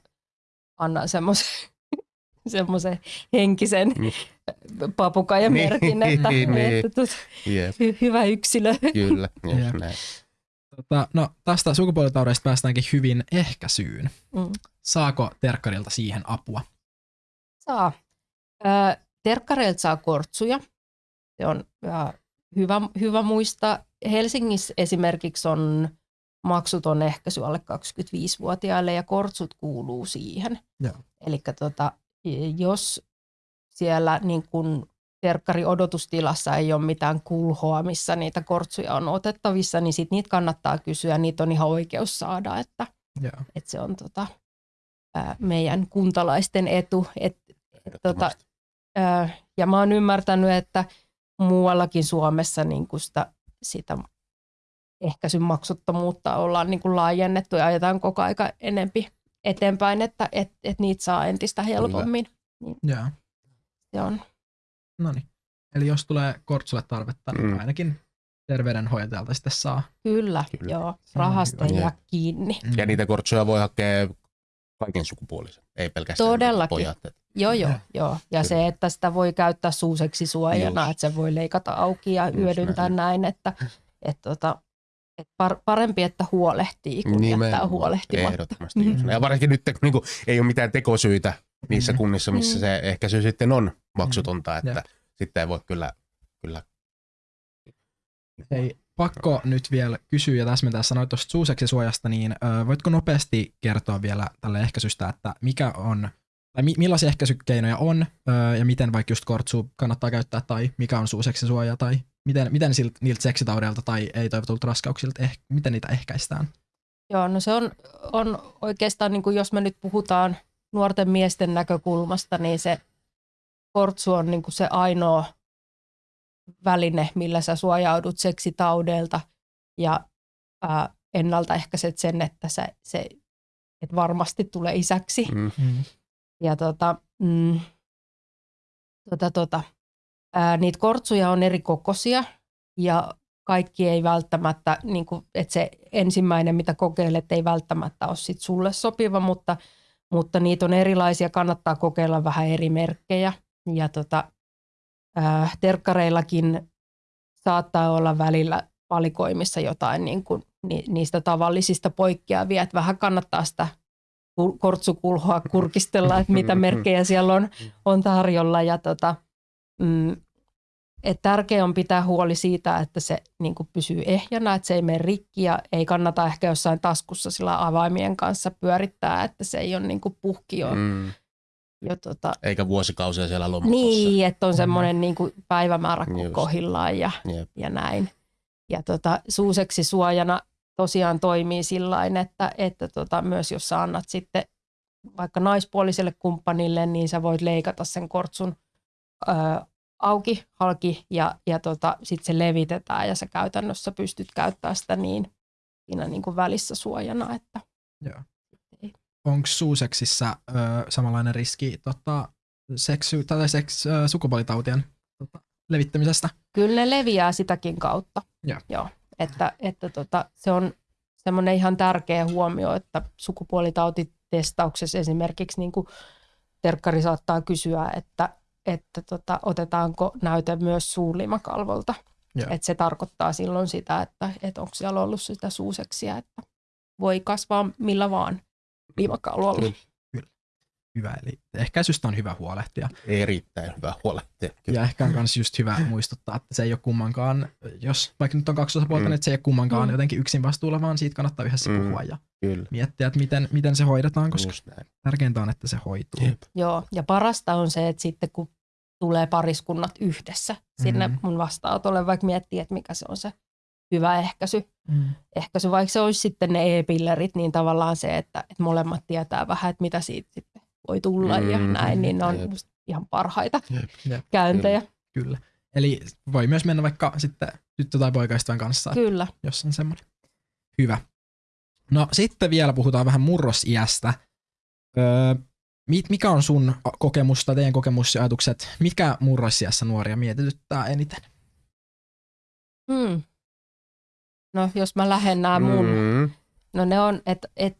annan semmoisen [LAUGHS] semmoisen henkisen mm. papukajan merkin, niin, että, niin, että tut, yep. hy, hyvä yksilö. Kyllä, [LAUGHS] just näin. Tota, no, tästä sukupuolitaudeista päästäänkin hyvin ehkäisyyn. Mm. Saako terkkarilta siihen apua? Saa. terkkareilta saa kortsuja. Se on hyvä, hyvä muistaa. Helsingissä esimerkiksi on maksuton ehkäisy alle 25-vuotiaille ja kortsut kuuluu siihen. Eli tota, jos siellä niin kun terkkari odotustilassa ei ole mitään kulhoa, missä niitä kortsuja on otettavissa, niin sit niitä kannattaa kysyä. Niitä on ihan oikeus saada, että, että se on tota, meidän kuntalaisten etu, että tota, ja mä oon ymmärtänyt, että muuallakin Suomessa niin kuin sitä, sitä ehkäisyn maksuttomuutta ollaan niin kuin laajennettu ja ajetaan koko aika enempi eteenpäin, että et, et niitä saa entistä helpommin. Niin yeah. Se on. No niin. Eli jos tulee kortsulle tarvetta, niin mm. ainakin terveydenhoitajalta sitten saa. Kyllä, Kyllä. joo. Rahasta ei jää kiinni. Mm. Ja niitä kortsuja voi hakea kaiken sukupuolisen, ei pelkästään Todellakin. pojat. Joo, joo, joo. Ja Kyllä. se, että sitä voi käyttää suuseksi suojana, Just. että se voi leikata auki ja Just hyödyntää näin, näin että et tota, et par, parempi, että huolehtii, kun Nimen, jättää huolehtimatta. Ehdottomasti. Mm-hmm. Ja varsinkin nyt, kun niin ei ole mitään tekosyitä niissä mm-hmm. kunnissa, missä mm-hmm. se ehkä se sitten on maksutonta, että yeah. sitten ei voi kyllä, kyllä Hei, pakko nyt vielä kysyä ja täsmentää, sanoit tuosta suuseksisuojasta, niin ö, voitko nopeasti kertoa vielä tälle ehkäisystä, että mikä on, tai mi- millaisia ehkäisykeinoja on ja miten vaikka just kortsu kannattaa käyttää tai mikä on suuseksisuoja tai miten, miten silt, niiltä seksitaudelta tai ei-toivotulta raskauksilta, eh, miten niitä ehkäistään? Joo, no se on, on oikeastaan, niin kuin jos me nyt puhutaan nuorten miesten näkökulmasta, niin se kortsu on niin kuin se ainoa väline, millä sä suojaudut seksitaudelta ja ää, ennaltaehkäiset sen, että se, se et varmasti tulee isäksi. Mm-hmm. Ja tota, mm, tota, tota, ää, niitä kortsuja on eri kokoisia ja kaikki ei välttämättä, niin kuin, että se ensimmäinen, mitä kokeilet, ei välttämättä ole sit sulle sopiva, mutta, mutta niitä on erilaisia, kannattaa kokeilla vähän eri merkkejä. Ja tota, äh, terkkareillakin saattaa olla välillä valikoimissa jotain niin kuin, ni, niistä tavallisista poikkeavia, että vähän kannattaa sitä kortsukulhoa kurkistella, että mitä merkkejä siellä on, on tarjolla. Ja tota, mm, et tärkeää on pitää huoli siitä, että se niin kuin pysyy ehjänä, että se ei mene rikki ja ei kannata ehkä jossain taskussa sillä avaimien kanssa pyörittää, että se ei ole niin kuin puhki jo mm jo tota, Eikä vuosikausia siellä lomakossa. Niin, että on semmoinen niin kuin päivämäärä kohillaan ja, ja näin. Ja tota, suuseksi suojana tosiaan toimii sillä että, että tota, myös jos sä annat sitten vaikka naispuoliselle kumppanille, niin sä voit leikata sen kortsun ö, auki, halki ja, ja tota, sitten se levitetään ja sä käytännössä pystyt käyttämään sitä niin siinä niin kuin välissä suojana. Että Joo. Onko suuseksissä ö, samanlainen riski tota, seksy, tai seks, ö, sukupuolitautien tota, levittämisestä? Kyllä ne leviää sitäkin kautta. Joo. Joo. Että, että tota, se on semmoinen ihan tärkeä huomio, että sukupuolitautitestauksessa esimerkiksi niin kuin terkkari saattaa kysyä, että, että tota, otetaanko näyte myös suulimakalvolta. Että se tarkoittaa silloin sitä, että, että onko siellä ollut sitä suuseksia, että voi kasvaa millä vaan limakalvolla. Kyllä. Hyvä, eli ehkäisystä on hyvä huolehtia. Erittäin hyvä huolehtia. Kyllä. Ja ehkä on myös just hyvä muistuttaa, että se ei ole kummankaan, jos vaikka nyt on kaksi osapuolta, mm. niin että se ei ole kummankaan mm. jotenkin yksin vastuulla, vaan siitä kannattaa yhdessä mm. puhua ja Kyllä. miettiä, että miten, miten se hoidetaan, koska tärkeintä on, että se hoituu. Jep. Joo, ja parasta on se, että sitten kun tulee pariskunnat yhdessä sinne mm. mun vastaanotolle, vaikka miettii, että mikä se on se hyvä ehkäisy. Mm. Ehkäisy, vaikka se olisi sitten ne e-pillerit, niin tavallaan se, että, että molemmat tietää vähän, että mitä siitä sitten voi tulla mm. ja näin, niin ne on Jep. ihan parhaita Jep. käyntejä. Kyllä. Kyllä. Eli voi myös mennä vaikka sitten tyttö- tai poikaystävän kanssa, Kyllä. jos on semmoinen. Hyvä. No sitten vielä puhutaan vähän murrosiästä. Öö, mikä on sun kokemus tai teidän kokemus ja ajatukset, mikä murrosiässä nuoria mietityttää eniten? Hmm. No jos mä lähden nämä mun, mm. no ne on, että et,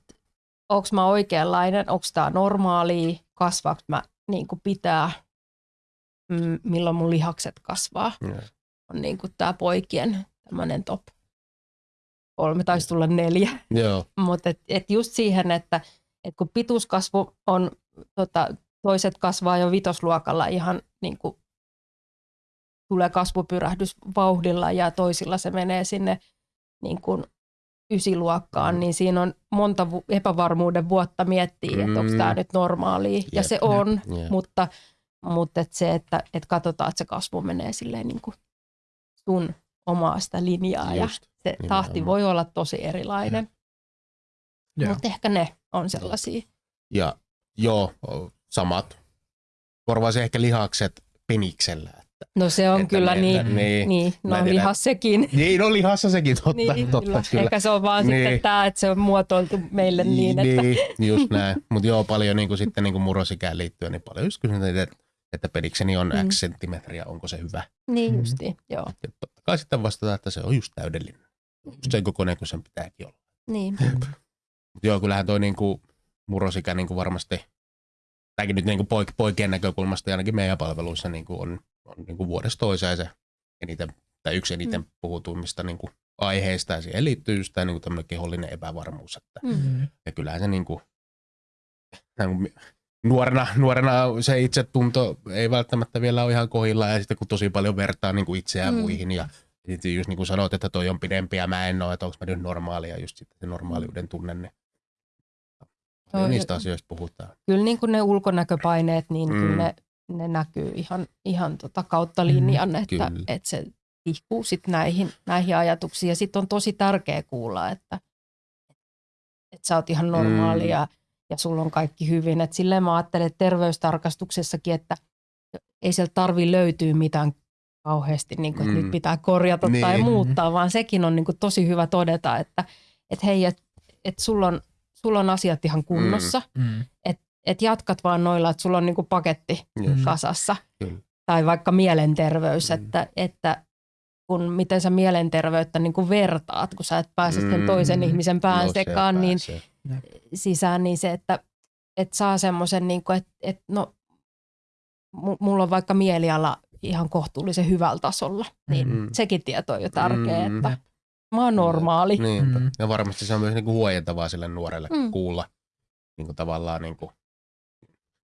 onko mä oikeanlainen, onko tämä normaalia, kasvaako mä niin kuin pitää, mm, milloin mun lihakset kasvaa. Mm. On niin kuin tämä poikien tämmöinen top kolme, taisi tulla neljä. Mutta et, et just siihen, että et kun pituuskasvu on, tota, toiset kasvaa jo vitosluokalla ihan niin kuin tulee kasvupyrähdys vauhdilla ja toisilla se menee sinne niin kuin ysiluokkaan, mm. niin siinä on monta epävarmuuden vuotta miettiä, että onko tämä mm. nyt normaalia. Yep, ja se on, yep, mutta, mutta et se, että et katsotaan, että se kasvu menee silleen niin kuin sun omaa sitä linjaa Just, ja se nimenomaan. tahti voi olla tosi erilainen. Yeah. Mutta ehkä ne on sellaisia. Ja joo, samat. Korvaisi ehkä lihakset peniksellä. No se on kyllä ne, niin, niin, niin, no lihas sekin. Niin, no lihassa sekin, totta. niin, totta kyllä. kyllä. Ehkä se on vaan niin. sitten tämä, että se on muotoiltu meille niin, että... Niin, just näin. Mutta joo, paljon niin kuin, sitten niin kuin murrosikään liittyen, niin paljon just kysytään, että, että pedikseni on mm. X senttimetriä, onko se hyvä? Niin justi, mm. joo. Ja totta kai sitten vastataan, että se on just täydellinen. Just sen kokoinen kuin sen pitääkin olla. Niin. Mutta joo, kyllähän toi niin kuin, murrosikä niin kuin varmasti, tämäkin nyt niin kuin poik- poikien näkökulmasta ja ainakin meidän palveluissa niin kuin on on niin kuin vuodesta toiseen se eniten, tai yksi eniten mm. puhutuimmista niin kuin aiheista, ja siihen liittyy just tämä niin kuin kehollinen epävarmuus. Että, mm. Ja kyllähän se niin kuin, niin nuorena, nuorena se itsetunto ei välttämättä vielä ole ihan kohilla, ja sitten kun tosi paljon vertaa niin kuin itseään mm. muihin, ja sitten just niin kuin sanoit, että toi on pidempi ja mä en ole, että onko mä nyt normaali, ja just sitten se normaaliuden tunne, niin niistä asioista puhutaan. Kyllä niin kuin ne ulkonäköpaineet, niin mm. kyllä ne ne näkyy ihan, ihan tota kautta linjan, mm, että, että se tihkuu sit näihin, näihin ajatuksiin. Ja sitten on tosi tärkeä kuulla, että, että sä oot ihan normaali mm. ja, ja sulla on kaikki hyvin. Et silleen mä ajattelen että terveystarkastuksessakin, että ei sieltä tarvi löytyä mitään kauheasti, niin kuin, että mm. nyt pitää korjata niin. tai muuttaa, vaan sekin on niin kuin, tosi hyvä todeta, että, että hei, että, että sulla, on, sulla on asiat ihan kunnossa, mm. mm. Että jatkat vaan noilla, että sulla on niinku paketti yes. kasassa. Kyllä. Tai vaikka mielenterveys, mm. että, että kun miten sä mielenterveyttä niin kuin vertaat, kun sä et pääse mm. sen toisen ihmisen pään no, sekaan niin sisään, niin se, että, että saa semmoisen, niin kuin, että, että no, mulla on vaikka mieliala ihan kohtuullisen hyvällä tasolla, niin mm. sekin tieto on jo tärkeä, mm. että mä oon normaali. Niin, mm. Ja varmasti se on myös niin kuin huojentavaa sille nuorelle mm. kuulla niin kuin tavallaan niin kuin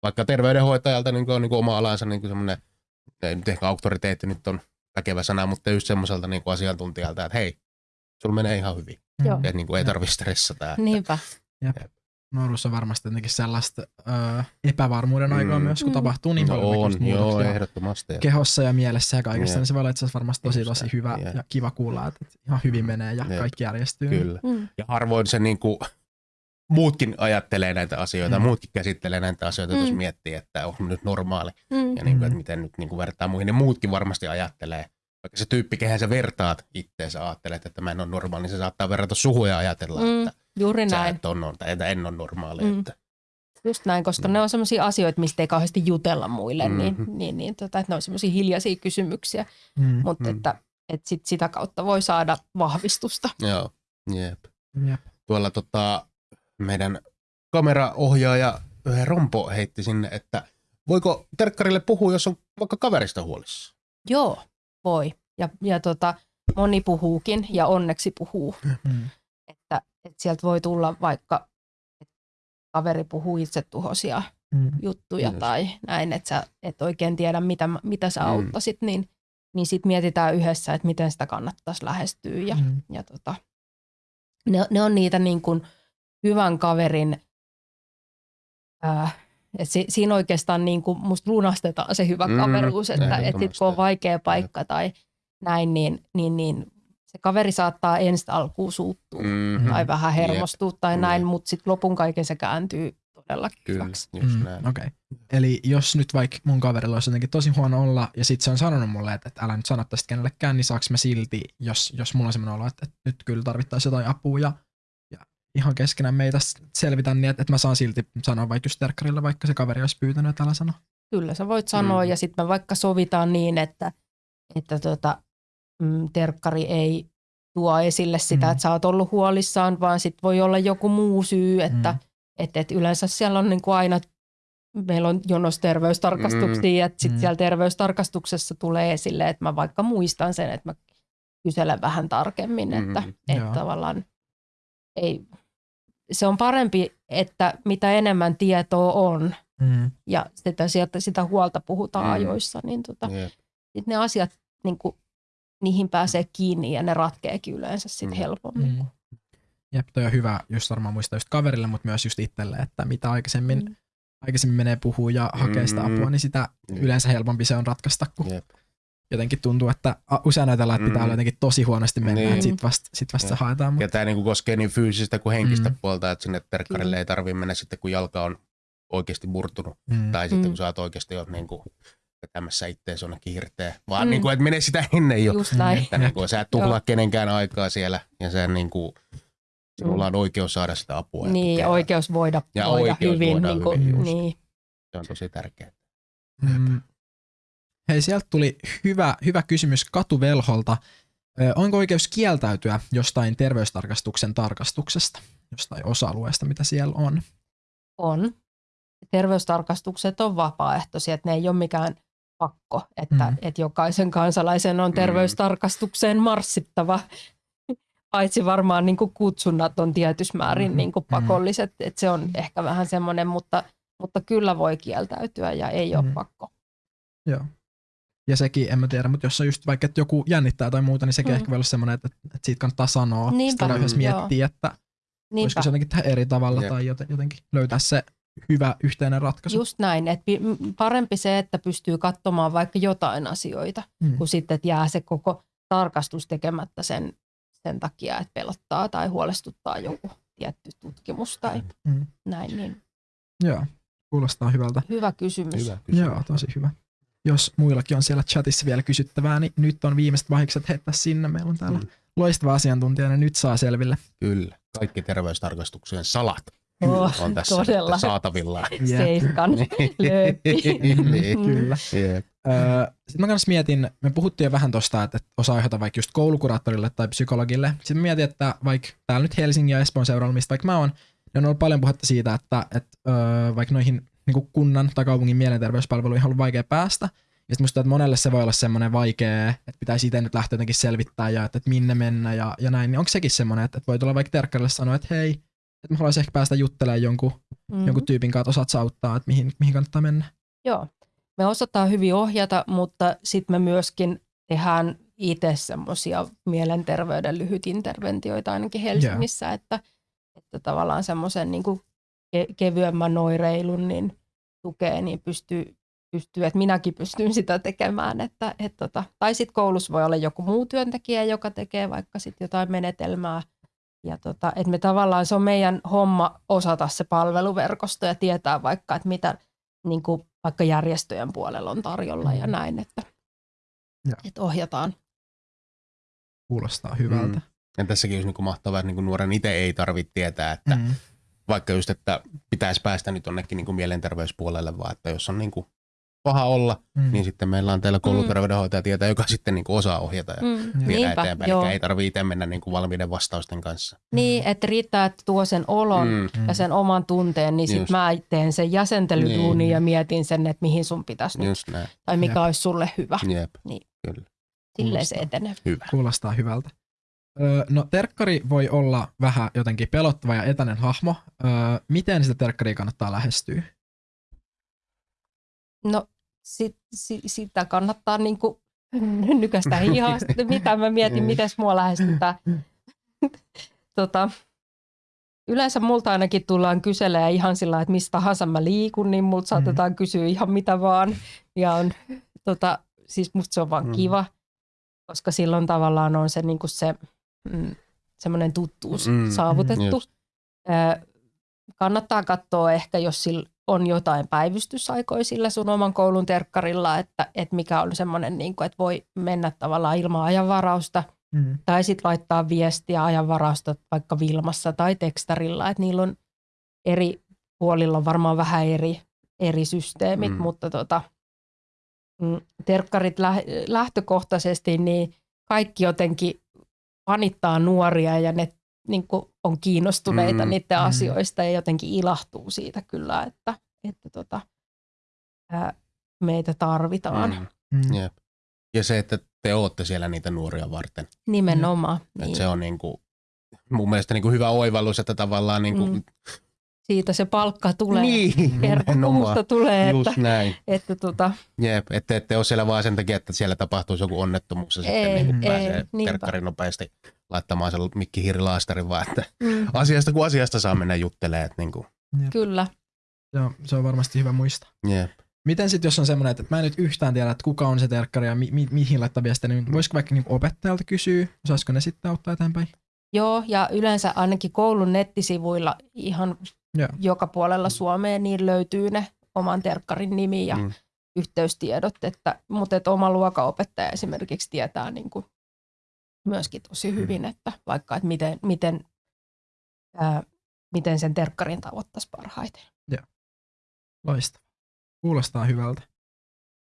vaikka terveydenhoitajalta niin on niin oma alansa niin semmoinen, ei nyt ehkä auktoriteetti nyt on väkevä sana, mutta just semmoiselta niin asiantuntijalta, että hei, sulla menee ihan hyvin. Joo. Että niin kuin ei tarvitse stressata. Niinpä. Jep. Nuoruus on varmasti jotenkin sellaista ö, epävarmuuden aikaa mm. myös, kun mm. tapahtuu niin no paljon on, joo, ehdottomasti. kehossa ja mielessä ja kaikessa, niin se voi olla itse varmasti tosi tosi hyvä yeah. ja kiva kuulla, että ihan hyvin menee ja Jep. kaikki järjestyy. Kyllä. Mm. Ja harvoin se niin kuin, muutkin ajattelee näitä asioita, mm. muutkin käsittelee näitä asioita, mm. jos miettii, että onko nyt normaali mm. ja niin kuin, että miten nyt niin kuin vertaa muihin, niin muutkin varmasti ajattelee. Vaikka se tyyppi, kehen sä vertaat itteensä, ajattelet, että mä en ole normaali, niin se saattaa verrata suhua ja ajatella, mm. että Juuri näin. et on, tai että en ole normaali. Mm. Että. Just näin, koska mm. ne on sellaisia asioita, mistä ei kauheasti jutella muille, niin, mm-hmm. niin, niin, niin tota, että ne on sellaisia hiljaisia kysymyksiä, mm. mutta mm. että, että sit sitä kautta voi saada vahvistusta. Joo, jep. jep. Tuolla tota, meidän kameraohjaaja Rompo heitti sinne, että voiko terkkarille puhua, jos on vaikka kaverista huolissa? Joo, voi. Ja, ja tota, moni puhuukin ja onneksi puhuu. Mm. Että, että sieltä voi tulla vaikka, että kaveri puhuu itsetuhoisia mm. juttuja Just. tai näin, että sä et oikein tiedä, mitä, mitä sä mm. auttasit, niin, niin sitten mietitään yhdessä, että miten sitä kannattaisi lähestyä. Ja, mm. ja tota, ne, ne on niitä niin kuin – hyvän kaverin, äh, että si, siinä oikeastaan niin kuin musta lunastetaan se hyvä mm, kaveruus, että et sit kun on vaikea paikka tai näin, niin, niin, niin se kaveri saattaa ensi alkuun suuttua mm-hmm. tai vähän hermostua yep. tai näin, mutta sitten lopun kaiken se kääntyy todella hyväksi. Mm, Okei. Okay. Eli jos nyt vaikka mun kaverilla olisi jotenkin tosi huono olla ja sitten se on sanonut mulle, että, että älä nyt sano tästä kenellekään, niin saaks mä silti, jos, jos mulla on sellainen olo, että, että nyt kyllä tarvittaisiin jotain apua ja ihan keskenään meitä selvitä niin, että, että mä saan silti sanoa vaikka just terkkarille, vaikka se kaveri olisi pyytänyt, että älä sano. Kyllä sä voit sanoa mm. ja sitten me vaikka sovitaan niin, että, että tota, mm, terkkari ei tuo esille sitä, mm. että sä oot ollut huolissaan, vaan sitten voi olla joku muu syy, että mm. et, et yleensä siellä on niin kuin aina, meillä on jonos terveystarkastuksia, mm. että sitten mm. siellä terveystarkastuksessa tulee esille, että mä vaikka muistan sen, että mä kyselen vähän tarkemmin, että, mm. että tavallaan ei, se on parempi, että mitä enemmän tietoa on mm. ja sitä, sieltä, sitä huolta puhutaan mm. ajoissa, niin tota, yep. sit ne asiat, niin kuin, niihin pääsee kiinni ja ne ratkeekin yleensä sit mm. helpommin. Mm. Jep, toi on hyvä just varmaan muistaa just kaverille, mutta myös just itselle, että mitä aikaisemmin, mm. aikaisemmin menee puhua ja hakee sitä apua, mm. niin sitä yleensä helpompi se on ratkaista, kun Jep jotenkin tuntuu, että usein ajatellaan, että pitää mm. olla jotenkin tosi huonosti mennä, niin. että sit vasta, sit vasta ja. se haetaan. Mutta... Ja tämä niinku koskee niin fyysistä kuin henkistä mm. puolta, että sinne terkkarille ei tarvitse mennä sitten, kun jalka on oikeasti murtunut. Mm. Tai sitten, mm. kun sä oot oikeasti jo niinku vetämässä ittees jonnekin hirteen. Vaan mm. niinku, että mene sitä ennen jo. Just näin. Että niinku, sä et tuhlaa kenenkään aikaa siellä ja sä niinku, sinulla on oikeus saada sitä apua. Niin, ja oikeus voida, ja voida oikeus hyvin. Voida niin kuin, hyvin niin. Se on tosi tärkeää. Mm. Hei, sieltä tuli hyvä, hyvä kysymys Katuvelholta. Onko oikeus kieltäytyä jostain terveystarkastuksen tarkastuksesta, jostain osa-alueesta, mitä siellä on? On. Terveystarkastukset on vapaaehtoisia, että ne ei ole mikään pakko, että, mm. että jokaisen kansalaisen on mm. terveystarkastukseen marssittava. Paitsi varmaan niin kuin kutsunnat on tietyssä määrin mm. niin kuin pakolliset, mm. että se on ehkä vähän semmoinen, mutta, mutta kyllä voi kieltäytyä ja ei ole mm. pakko. Joo. Ja sekin, en mä tiedä, mutta jos on just vaikka, että joku jännittää tai muuta, niin sekin mm. ehkä voi olla semmoinen, että, että siitä kannattaa sanoa. Niinpä. Sitä yhdessä miettiä, että Niinpä. voisiko se jotenkin tehdä eri tavalla Jep. tai jotenkin löytää se hyvä yhteinen ratkaisu. Just näin, että parempi se, että pystyy katsomaan vaikka jotain asioita, mm. kuin sitten, että jää se koko tarkastus tekemättä sen, sen takia, että pelottaa tai huolestuttaa joku tietty tutkimus tai mm. näin. Niin. Joo, kuulostaa hyvältä. Hyvä kysymys. Hyvä kysymys. Joo, tosi hyvä jos muillakin on siellä chatissa vielä kysyttävää, niin nyt on viimeiset vaiheet heittää sinne. Meillä on täällä mm. loistava asiantuntija, ja nyt saa selville. Kyllä, kaikki terveystarkastuksien salat oh, on tässä todella. saatavilla. [LAUGHS] Seiskan [LAUGHS] niin, Kyllä. Yep. Sitten mä kanssa mietin, me puhuttiin jo vähän tuosta, että osaa aiheuttaa vaikka just koulukuraattorille tai psykologille. Sitten mä mietin, että vaikka täällä nyt Helsingin ja Espoon seuralla, mistä vaikka mä oon, niin on ollut paljon puhetta siitä, että, että vaikka noihin niin kuin kunnan tai kaupungin mielenterveyspalveluihin ollut vaikea päästä. Ja sitten musta että monelle se voi olla semmoinen vaikea, että pitäisi itse nyt lähteä jotenkin selvittää ja että, että minne mennä ja, ja näin. Niin onko sekin semmoinen, että, että voi tulla vaikka terkkarille sanoa, että hei, että mä haluaisin ehkä päästä juttelemaan jonkun, mm-hmm. jonkun tyypin kanssa, että osaat auttaa, että mihin, mihin kannattaa mennä. Joo, me osataan hyvin ohjata, mutta sitten me myöskin tehdään itse semmoisia mielenterveyden lyhytinterventioita ainakin Helsingissä, yeah. että, että tavallaan semmoisen niin ke- kevyemmän oireilun niin tukee, niin pystyy, pystyy, että minäkin pystyn sitä tekemään. Että, et tota, tai sitten koulussa voi olla joku muu työntekijä, joka tekee vaikka sit jotain menetelmää ja tota, että me tavallaan se on meidän homma osata se palveluverkosto ja tietää vaikka, että mitä niin kuin vaikka järjestöjen puolella on tarjolla ja mm. näin, että, että ohjataan. Kuulostaa hyvältä. Mm. Ja tässäkin olisi niin mahtavaa, että niin nuoren itse ei tarvitse tietää, että mm. Vaikka just, että pitäisi päästä nyt onnekin niin mielenterveyspuolelle, vaan että jos on niin kuin paha olla, mm. niin sitten meillä on täällä kouluterveydenhoitaja tietää, joka sitten niin kuin osaa ohjata ja mm. viedä Niinpä, eteenpäin. Joo. Eli ei tarvitse itse mennä niin kuin valmiiden vastausten kanssa. Niin, että riittää, että tuo sen olon mm. ja sen oman tunteen, niin sitten mä teen sen jäsentelyduunin niin. ja mietin sen, että mihin sun pitäisi Just nyt, näin. tai mikä Jep. olisi sulle hyvä. Jep. Niin. Kyllä. Silleen se etenee. Hyvä. Kuulostaa hyvältä. Öö, no terkkari voi olla vähän jotenkin pelottava ja etäinen hahmo. Öö, miten sitä terkkaria kannattaa lähestyä? No sit, sit, sitä kannattaa niin kuin nykästä hihaa. [LAUGHS] Mitä mä mietin, miten mua lähestytään. [LAUGHS] tota, yleensä multa ainakin tullaan kyselemään ihan sillä että mistä tahansa mä liikun, niin multa saatetaan kysyä ihan mitä vaan. Ja on, tota, siis musta se on vaan mm. kiva, koska silloin tavallaan on se, niin kuin se mm, semmoinen tuttuus mm, saavutettu. Mm, kannattaa katsoa ehkä, jos sillä on jotain päivystysaikoja sillä sun oman koulun terkkarilla, että, että mikä on semmoinen, niin kuin, että voi mennä tavallaan ilman ajanvarausta mm. tai sitten laittaa viestiä ajanvarausta vaikka Vilmassa tai tekstarilla, että niillä on eri puolilla on varmaan vähän eri, eri systeemit, mm. mutta tota, mm, terkkarit lähtökohtaisesti, niin kaikki jotenkin panittaa nuoria ja ne niin kuin on kiinnostuneita mm, niiden mm. asioista ja jotenkin ilahtuu siitä kyllä, että, että tota, ää, meitä tarvitaan. Mm, mm. Jep. Ja se, että te olette siellä niitä nuoria varten. Nimenomaan. Mm. Niin. Se on niin kuin, mun mielestä niin kuin hyvä oivallus, että tavallaan niin kuin, mm siitä se palkka tulee. Niin, Kertomusta tulee. Just että, näin. Että, tota... Jep, että ette ole siellä vaan sen takia, että siellä tapahtuisi joku onnettomuus ja ei, sitten niin ei, pääsee terkkari nopeasti laittamaan sen mikkihiirilaastarin, vaan että mm. asiasta kuin asiasta saa mennä juttelemaan. Niin kuin. Kyllä. Joo, se on varmasti hyvä muistaa. Jep. Miten sitten, jos on semmoinen, että mä en nyt yhtään tiedä, että kuka on se terkkari ja mi- mi- mihin laittaa viestiä, niin voisiko vaikka niin opettajalta kysyä, osaisiko ne sitten auttaa eteenpäin? Joo, ja yleensä ainakin koulun nettisivuilla ihan yeah. joka puolella Suomea, niin löytyy ne oman terkkarin nimi ja mm. yhteystiedot, että, mutta että oma luokanopettaja esimerkiksi tietää niin kuin myöskin tosi mm. hyvin, että vaikka että miten, miten, ää, miten sen terkkarin tavoittaisi parhaiten. Joo. Loistavaa. Kuulostaa hyvältä.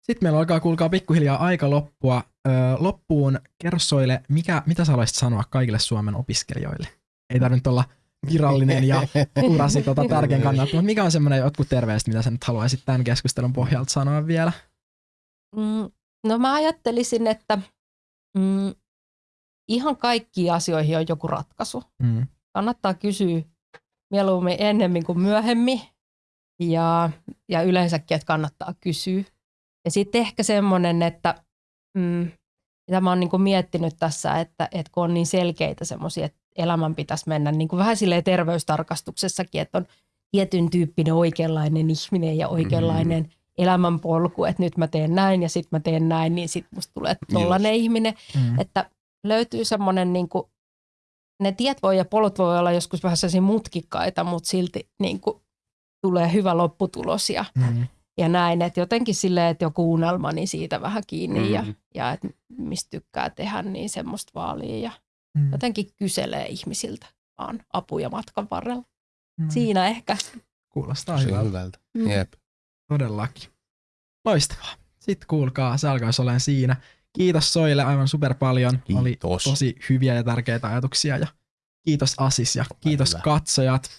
Sitten meillä alkaa kuulkaa pikkuhiljaa aika loppua. Öö, loppuun kerro Soile, mikä, mitä sä haluaisit sanoa kaikille Suomen opiskelijoille? Ei tarvitse olla virallinen ja [LAUGHS] urasi tota tärkeän kannalta. Mutta mikä on semmoinen jotkut terveiset, mitä sä nyt haluaisit tämän keskustelun pohjalta sanoa vielä? Mm, no mä ajattelisin, että mm, ihan kaikkiin asioihin on joku ratkaisu. Mm. Kannattaa kysyä mieluummin ennemmin kuin myöhemmin ja, ja yleensäkin, että kannattaa kysyä. Ja sitten ehkä semmoinen, että mm, mitä mä oon niin miettinyt tässä, että, että kun on niin selkeitä semmoisia, että elämän pitäisi mennä niin kuin vähän silleen terveystarkastuksessakin, että on tietyn tyyppinen oikeanlainen ihminen ja oikeanlainen mm. elämänpolku, että nyt mä teen näin ja sitten mä teen näin, niin sitten musta tulee tollainen ihminen. Mm. Että löytyy semmoinen, niin kuin, ne tiet voi ja polut voi olla joskus vähän sellaisia mutkikkaita, mutta silti niin kuin, tulee hyvä lopputulos ja, mm. ja näin. Että jotenkin silleen, että joku unelma, niin siitä vähän kiinni mm. ja, ja että mistä tykkää tehdä, niin semmoista vaalia ja mm. jotenkin kyselee ihmisiltä vaan apuja matkan varrella. Mm. Siinä ehkä. Kuulostaa hyvältä. Mm. Jep. Todellakin. Loistavaa. Sitten kuulkaa, se alkaisi olemaan siinä. Kiitos Soille aivan super paljon. Kiitos. Oli tosi hyviä ja tärkeitä ajatuksia. Ja kiitos Asis ja kiitos Hyvä. katsojat.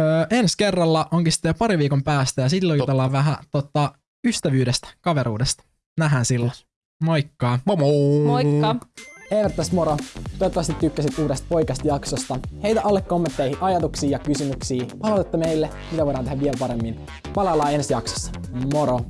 Öö, ensi kerralla onkin sitten pari viikon päästä ja silloin jutellaan vähän tota, ystävyydestä, kaveruudesta. Nähdään silloin. Moikka. Moi moi. Moikka. Eivät tässä moro. Toivottavasti tykkäsit uudesta Poikast-jaksosta. Heitä alle kommentteihin ajatuksia ja kysymyksiä. Palautetta meille, mitä voidaan tehdä vielä paremmin. Palaillaan ensi jaksossa. Moro!